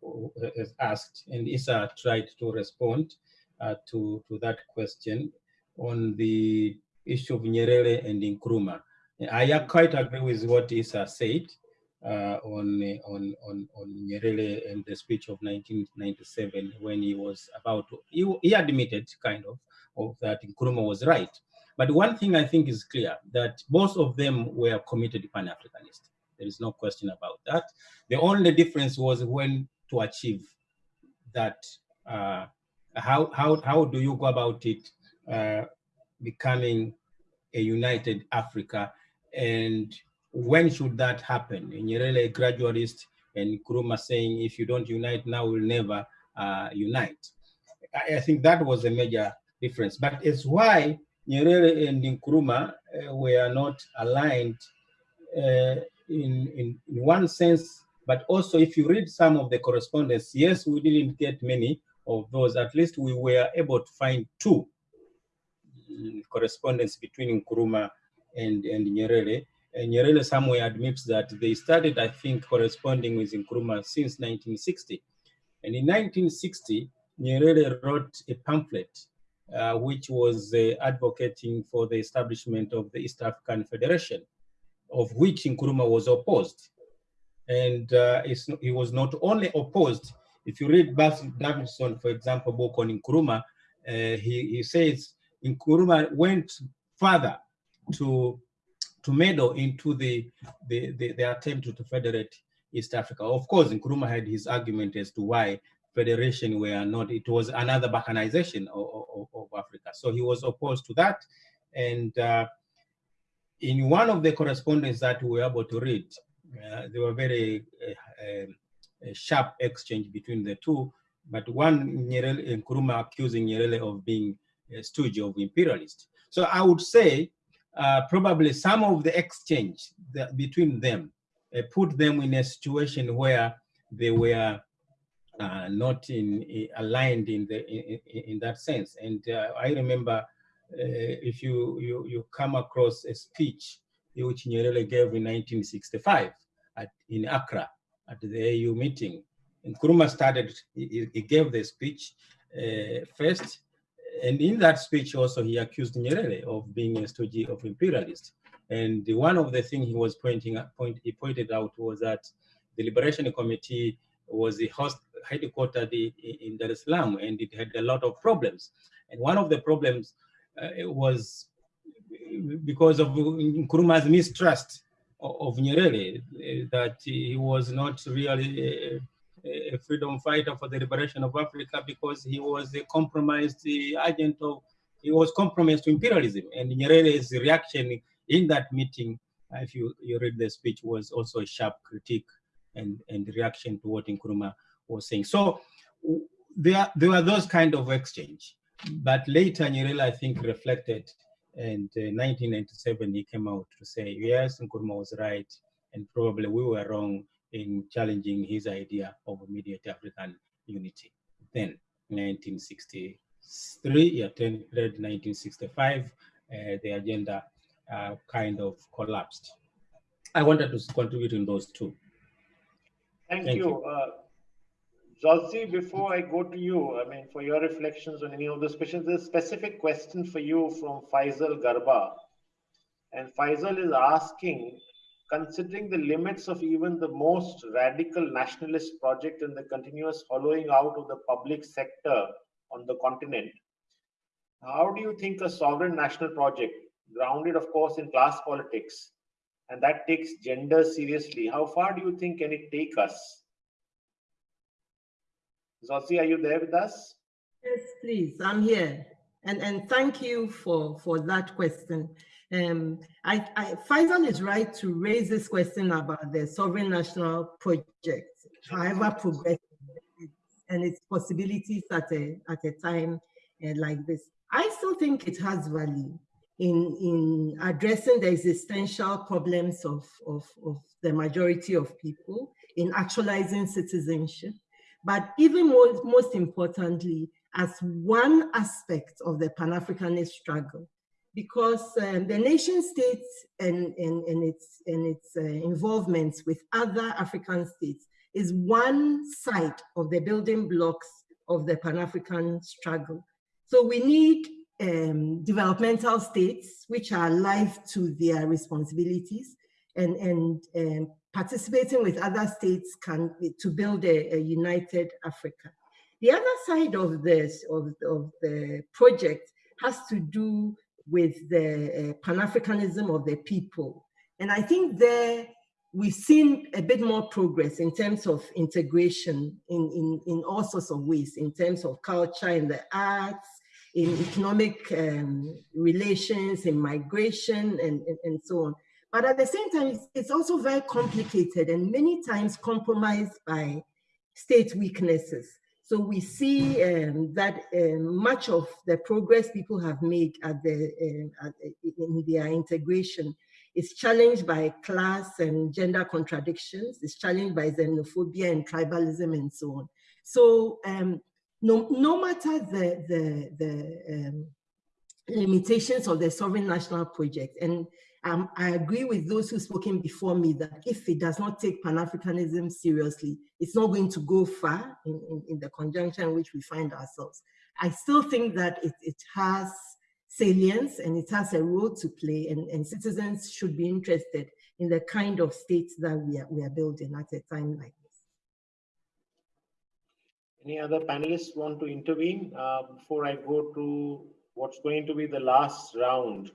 has asked, and Issa tried to respond uh, to to that question on the issue of Nyerere and Nkrumah. I quite agree with what Issa said uh, on, on, on, on Nyerere and the speech of 1997 when he was about to, he, he admitted kind of, of that Nkrumah was right. But one thing I think is clear that both of them were committed Pan-Africanists. There is no question about that. The only difference was when to achieve that. Uh, how, how, how do you go about it uh, becoming a united Africa and when should that happen? Nyerere, a gradualist, and Nkrumah saying, if you don't unite now, we'll never uh, unite. I, I, think that was a major difference. But it's why Nyerere and Nkrumah uh, were not aligned uh, in, in, in one sense, but also if you read some of the correspondence, yes, we didn't get many of those. At least we were able to find two correspondence between Nkrumah and, and Nyerere. And Nyerere somewhere admits that they started, I think, corresponding with Nkrumah since 1960. And in 1960, Nyerere wrote a pamphlet uh, which was uh, advocating for the establishment of the East African Federation, of which Nkrumah was opposed. And uh, he was not only opposed, if you read Basil Davidson, for example, book on Nkrumah, uh, he, he says Nkrumah went further to to meddle into the, the, the, the attempt to federate East Africa. Of course, Nkrumah had his argument as to why federation were not, it was another balkanization of, of, of Africa. So he was opposed to that. And uh, in one of the correspondence that we were able to read, uh, there were very uh, um, sharp exchange between the two, but one Nyerere, Nkrumah accusing Nyerere of being stooge of imperialist. So I would say uh, probably some of the exchange between them uh, put them in a situation where they were uh, not in, in, aligned in the in, in that sense. And uh, I remember uh, if you, you you come across a speech which Nyerere gave in 1965 at, in Accra at the AU meeting, and started. He, he gave the speech uh, first and in that speech also he accused Nyerere of being a stooge of imperialist. And the, one of the things he was pointing out, point, he pointed out was that the Liberation Committee was the host headquartered in Dar es Salaam and it had a lot of problems. And one of the problems uh, was because of Nkrumah's mistrust of, of Nyerere, uh, that he was not really uh, a freedom fighter for the liberation of Africa because he was a compromised agent of, he was compromised to imperialism. And Nyerere's reaction in that meeting, uh, if you, you read the speech, was also a sharp critique and, and reaction to what Nkrumah was saying. So there, there were those kind of exchange. But later, Nyerere, I think, reflected, and uh, 1997, he came out to say, yes, Nkrumah was right, and probably we were wrong in challenging his idea of immediate African unity. Then 1963, yeah, 1965, uh, the agenda uh, kind of collapsed. I wanted to contribute in those two.
Thank, Thank you. you. Uh, before I go to you, I mean, for your reflections on any of those questions, there's a specific question for you from Faisal Garba. And Faisal is asking considering the limits of even the most radical nationalist project and the continuous hollowing out of the public sector on the continent, how do you think a sovereign national project, grounded, of course, in class politics, and that takes gender seriously, how far do you think can it take us? Dzodzi, are you there with us?
Yes, please. I'm here. And, and thank you for, for that question. Um, I, I, Faisal is right to raise this question about the sovereign national project, however progressive, and its possibilities at a, at a time uh, like this. I still think it has value in, in addressing the existential problems of, of, of the majority of people, in actualizing citizenship, but even more, most importantly, as one aspect of the Pan-Africanist struggle because um, the nation states and, and, and its, and its uh, involvements with other African states is one side of the building blocks of the Pan-African struggle. So we need um, developmental states which are alive to their responsibilities and, and um, participating with other states can to build a, a united Africa. The other side of this, of, of the project has to do with the uh, Pan-Africanism of the people. And I think there we've seen a bit more progress in terms of integration in, in, in all sorts of ways, in terms of culture, in the arts, in economic um, relations, in migration, and, and, and, so on. But at the same time, it's, it's also very complicated and many times compromised by state weaknesses. So we see um, that um, much of the progress people have made at the, uh, at, in their integration is challenged by class and gender contradictions, it's challenged by xenophobia and tribalism and so on. So um, no, no matter the, the, the um, limitations of the sovereign national project, and um, I agree with those who've spoken before me that if it does not take Pan-Africanism seriously, it's not going to go far in, in, in, the conjunction in which we find ourselves. I still think that it, it has salience and it has a role to play and, and citizens should be interested in the kind of states that we are, we are building at a time like this.
Any other panelists want to intervene uh, before I go to what's going to be the last round?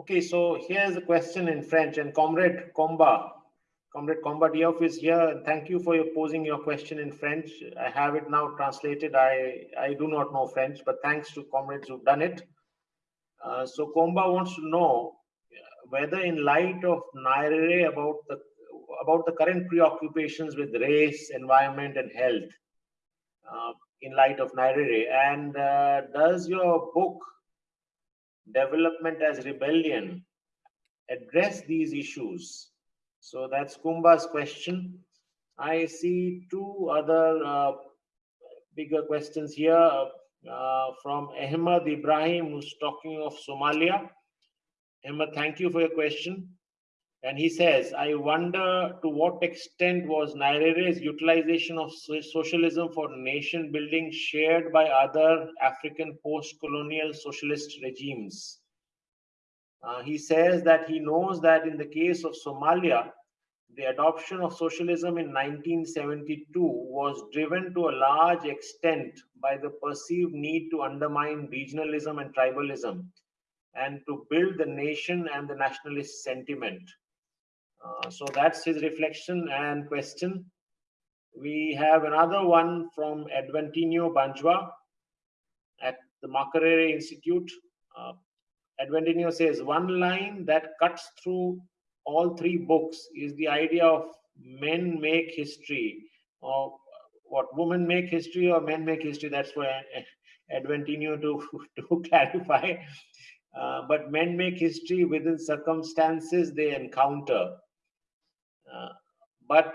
Okay, so here's a question in French and Comrade Comba, Comrade Comba Diouf is here. Thank you for your posing your question in French. I have it now translated. I, I do not know French, but thanks to comrades who've done it. Uh, so Comba wants to know whether in light of Nyerere about the about the current preoccupations with race, environment, and health, uh, in light of Nyerere, and uh, does your book development as rebellion address these issues. So that's kumba's question. I see two other uh, bigger questions here uh, from ahmed ibrahim who's talking of somalia. Ahmed thank you for your question and he says, I wonder to what extent was Nyerere's utilization of socialism for nation building shared by other African post colonial socialist regimes? Uh, he says that he knows that in the case of Somalia, the adoption of socialism in 1972 was driven to a large extent by the perceived need to undermine regionalism and tribalism and to build the nation and the nationalist sentiment. Uh, so that's his reflection and question. We have another one from Adventino Banjwa at the Makerere Institute. Uh, Adventino says, one line that cuts through all three books is the idea of men make history or what women make history or men make history. That's why Adventino to, to clarify. Uh, but men make history within circumstances they encounter. But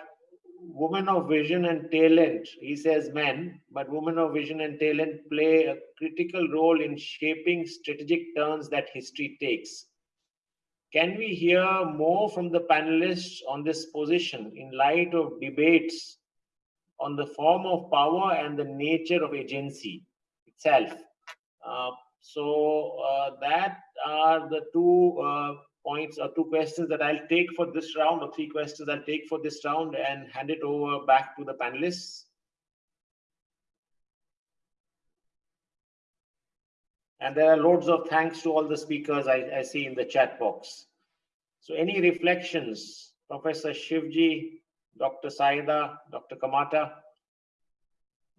women of vision and talent, he says men, but women of vision and talent play a critical role in shaping strategic turns that history takes. Can we hear more from the panelists on this position in light of debates on the form of power and the nature of agency itself? Uh, so uh, that are the two uh, points or two questions that I'll take for this round or three questions I'll take for this round and hand it over back to the panelists. And there are loads of thanks to all the speakers I, I see in the chat box. So any reflections, Professor Shivji, Dr. Saida, Dr. Kamata,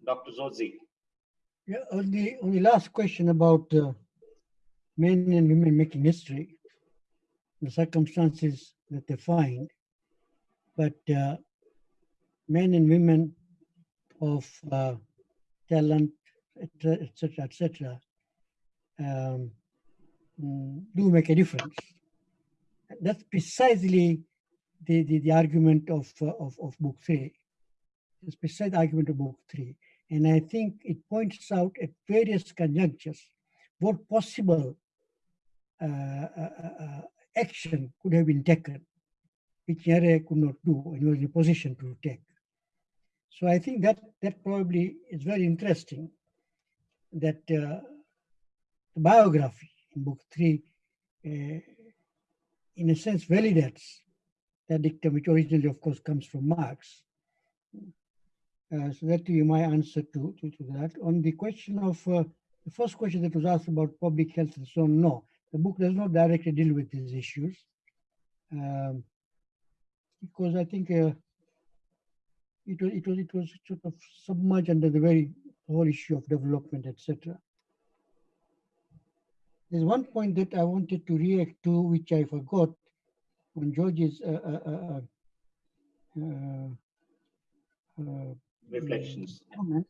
Dr. Dzodzi?
Yeah, on the, on the last question about uh, men and women making history, the circumstances that they find, but uh, men and women of uh, talent, etc., etc., um, do make a difference. That's precisely the, the, the argument of, uh, of, of book three. It's precisely the argument of book three. And I think it points out at various conjunctures what possible uh, uh, uh action could have been taken, which Nyerere could not do and was in a position to take. So I think that that probably is very interesting that uh, the biography in book three, uh, in a sense, validates that dictum, which originally, of course, comes from Marx. Uh, so that be my answer to, to, to, that. On the question of uh, the first question that was asked about public health and so on, no, the book does not directly deal with these issues um, because I think uh, it was it was it was sort of submerged under the very whole issue of development, etc. There's one point that I wanted to react to, which I forgot on George's uh, uh, uh, uh
reflections
comments,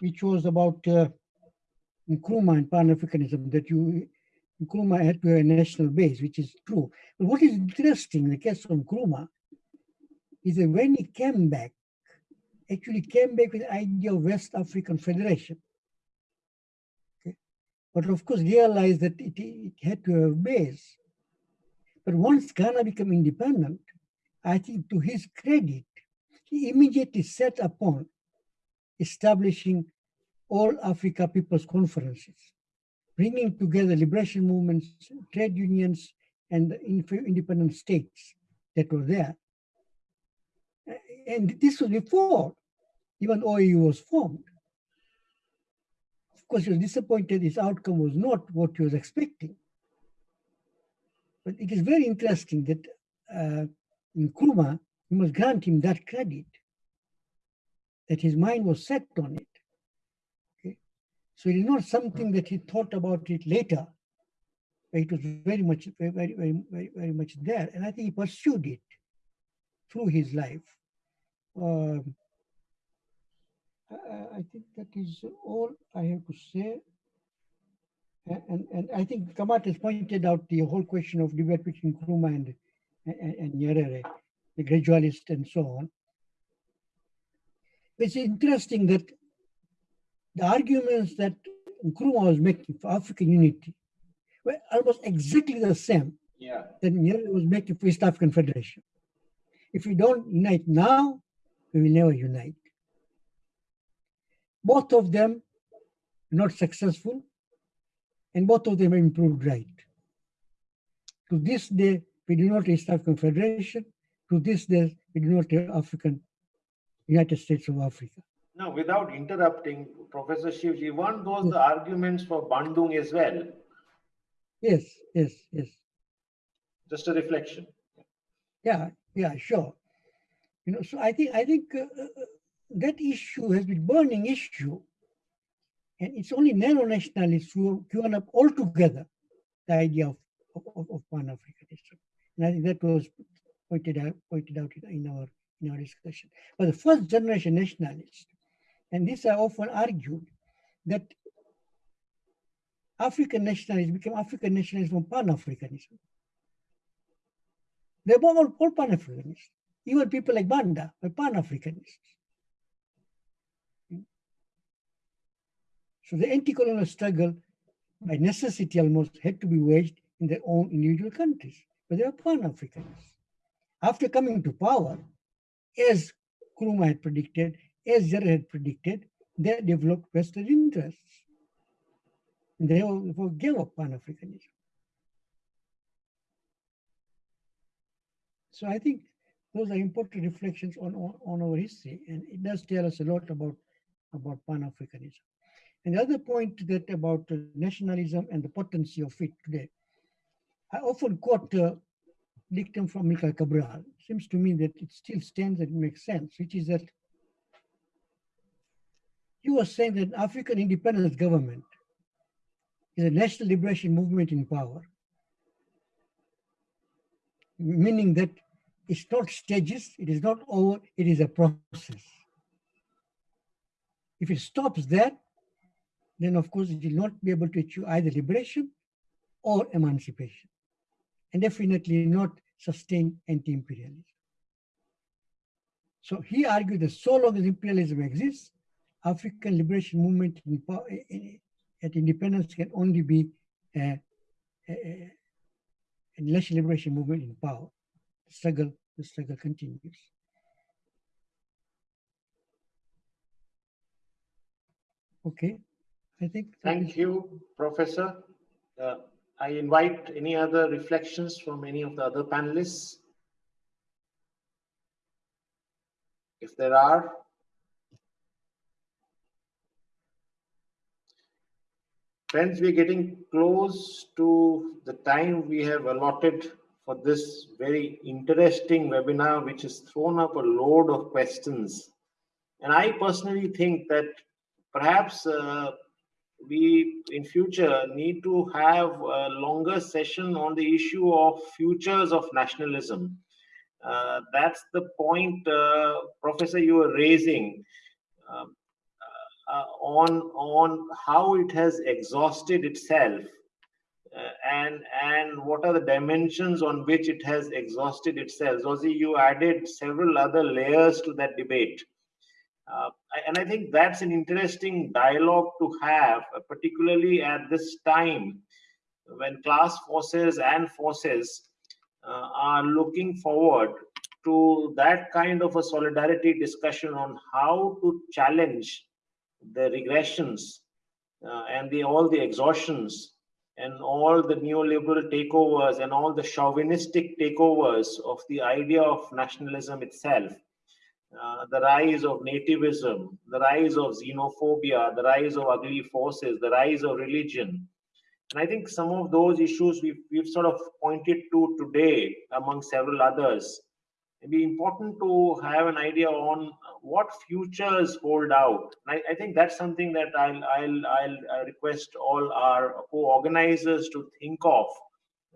which was about uh, Nkrumah and Pan-Africanism, that you Nkrumah had to have a national base, which is true. But what is interesting in the case of Nkrumah is that when he came back, actually came back with the idea of West African Federation. Okay. But of course realized that it, it had to have a base. But once Ghana became independent, I think to his credit, he immediately set upon establishing all Africa People's Conferences, bringing together liberation movements, trade unions, and the independent states that were there. And this was before even OAU was formed. Of course, he was disappointed his outcome was not what he was expecting. But it is very interesting that uh, Nkrumah, you must grant him that credit, that his mind was set on it. So it is not something that he thought about it later. It was very much, very, very, very, very much there. And I think he pursued it through his life. Um, I think that is all I have to say. And, and I think Kamata has pointed out the whole question of debate between Nkrumah and, and, and Nyerere, the gradualist and so on. It's interesting that the arguments that Nkrumah was making for African unity were almost exactly the same
yeah.
that Nyerere was making for East African Federation. If we don't unite now, we will never unite. Both of them not successful, and both of them improved right. To this day, we do not East African Federation. To this day, we do not have African United States of Africa.
Now, without interrupting, Professor Shivji, weren't those yes. the arguments for Bandung as well?
Yes, yes, yes.
Just a reflection.
Yeah, yeah, sure. You know, so I think I think uh, uh that issue has been burning issue. And it's only neo-nationalists who have given up altogether the idea of, of, of Pan-Africanism. And I think that was pointed out, pointed out in our, in our discussion. But the first generation nationalists, and this I often argued, that African nationalism became African nationalism from Pan-Africanism. They were all, all Pan-Africanists. Even people like Banda were Pan-Africanists. So the anti-colonial struggle, by necessity almost, had to be waged in their own individual countries, but they were Pan-Africanists. After coming to power, as Nkrumah had predicted, as Nyerere had predicted, they developed Western interests. And they gave up Pan-Africanism. So I think those are important reflections on, on, our history, and it does tell us a lot about, about Pan-Africanism. And the other point that about nationalism and the potency of it today, I often quote a dictum from Amilcar Cabral. It Seems to me that it still stands and makes sense, which is that he was saying that African independence government is a national liberation movement in power, meaning that it's not stages, it is not over, it is a process. If it stops there, then of course it will not be able to achieve either liberation or emancipation, and definitely not sustain anti-imperialism. So he argued that so long as imperialism exists, African liberation movement in, in, at independence can only be a, a, a national liberation movement in power. The struggle, the struggle continues. Okay. I think.
Thank you, Professor. Uh, I invite any other reflections from any of the other panelists. If there are. Friends, we're getting close to the time we have allotted for this very interesting webinar, which has thrown up a load of questions. And I personally think that perhaps uh, we in future need to have a longer session on the issue of futures of nationalism. Uh, that's the point, uh, Professor, you were raising um, uh, on on how it has exhausted itself, uh, and and what are the dimensions on which it has exhausted itself. Dzodzi, you added several other layers to that debate. Uh, and I think that's an interesting dialogue to have, uh, particularly at this time when class forces and forces uh, are looking forward to that kind of a solidarity discussion on how to challenge the regressions uh, and the all the exhaustions and all the neoliberal takeovers and all the chauvinistic takeovers of the idea of nationalism itself uh, the rise of nativism, the rise of xenophobia, the rise of ugly forces, the rise of religion. And I think some of those issues we've, we've sort of pointed to today, among several others. It'd be important to have an idea on what futures hold out. I, I, think that's something that I'll, I'll, I'll request all our co-organizers to think of,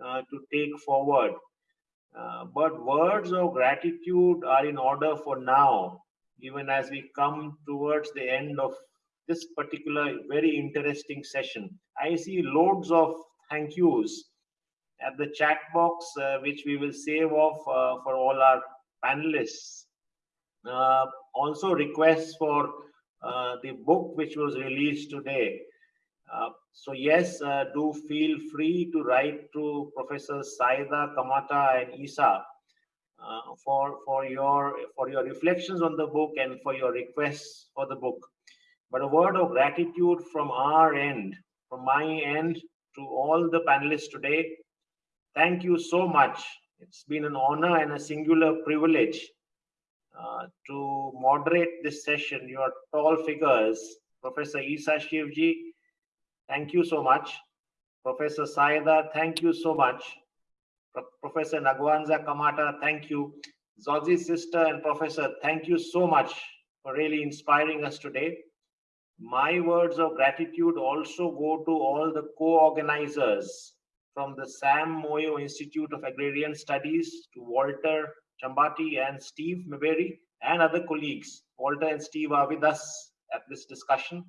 uh, to take forward uh, but words of gratitude are in order for now, even as we come towards the end of this particular very interesting session. I see loads of thank yous at the chat box, uh, which we will save off uh, for all our panelists. Uh, also requests for the book which was released today. Uh, so yes, uh, do feel free to write to Professor Saida Kamata and Issa uh, for for your for your reflections on the book and for your requests for the book. But a word of gratitude from our end, from my end, to all the panelists today. Thank you so much. It's been an honor and a singular privilege uh, to moderate this session. Your tall figures, Professor Issa Shivji, Thank you so much. Professor Saida, thank you so much. Pro Professor Ng'wanza Kamata, thank you. Dzodzi's sister and professor, thank you so much for really inspiring us today. My words of gratitude also go to all the co-organizers from the Sam Moyo Institute of Agrarian Studies to Walter Chambati and Steve Maberi and other colleagues. Walter and Steve are with us at this discussion.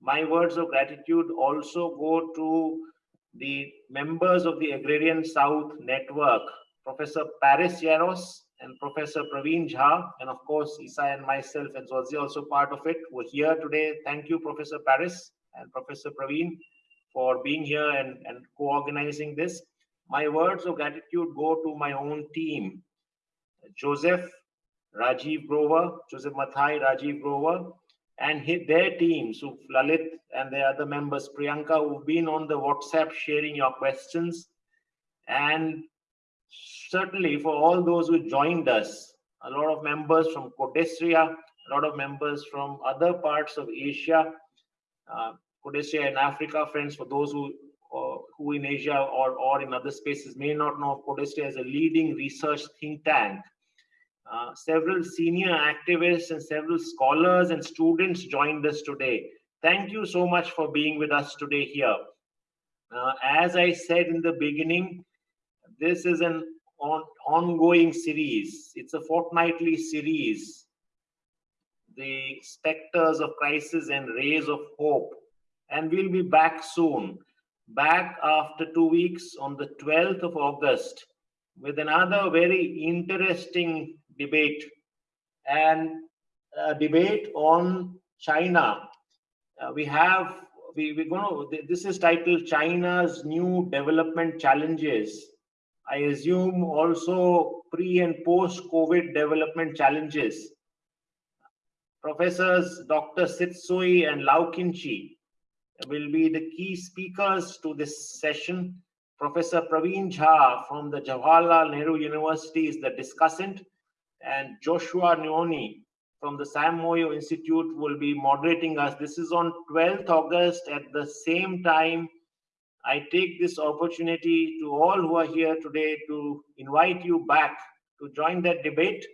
My words of gratitude also go to the members of the Agrarian South Network, Professor Paris Yeros and Professor Praveen Jha, and of course, Issa and myself and Dzodzi also part of it. We're here today. Thank you, Professor Paris and Professor Praveen for being here and, and co-organizing this. My words of gratitude go to my own team, Joseph, Rajiv Grover, Joseph Mathai, Rajiv Grover, and hit their teams, so Lalit and the other members, Priyanka, who've been on the WhatsApp sharing your questions. And certainly for all those who joined us, a lot of members from Codesria, a lot of members from other parts of Asia, uh, Codesria in Africa, friends, for those who uh, who in Asia or, or in other spaces may not know of Codesria as a leading research think tank uh, several senior activists and several scholars and students joined us today. Thank you so much for being with us today here. Uh, as I said in the beginning, this is an on, ongoing series. It's a fortnightly series. The specters of crisis and rays of hope. And we'll be back soon. Back after two weeks on the 12th of August with another very interesting debate and a debate on China. Uh, we have we, we're going to this is titled China's new development challenges. I assume also pre and post COVID development challenges. Professors Dr. Sit Tsui and Lau Kin Chi will be the key speakers to this session. Professor Praveen Jha from the Jawaharlal Nehru University is the discussant and Joshua Nyoni from the Sam Moyo Institute will be moderating us. This is on 12th August at the same time. I take this opportunity to all who are here today to invite you back to join that debate.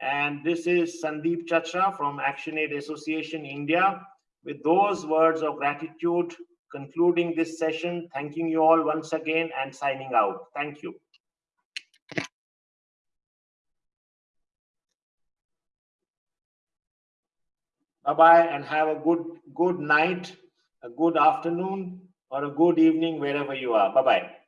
And this is Sandeep Chachra from ActionAid Association India. With those words of gratitude, concluding this session, thanking you all once again and signing out. Thank you. Bye-bye and have a good, good night, a good afternoon, or a good evening wherever you are. Bye-bye.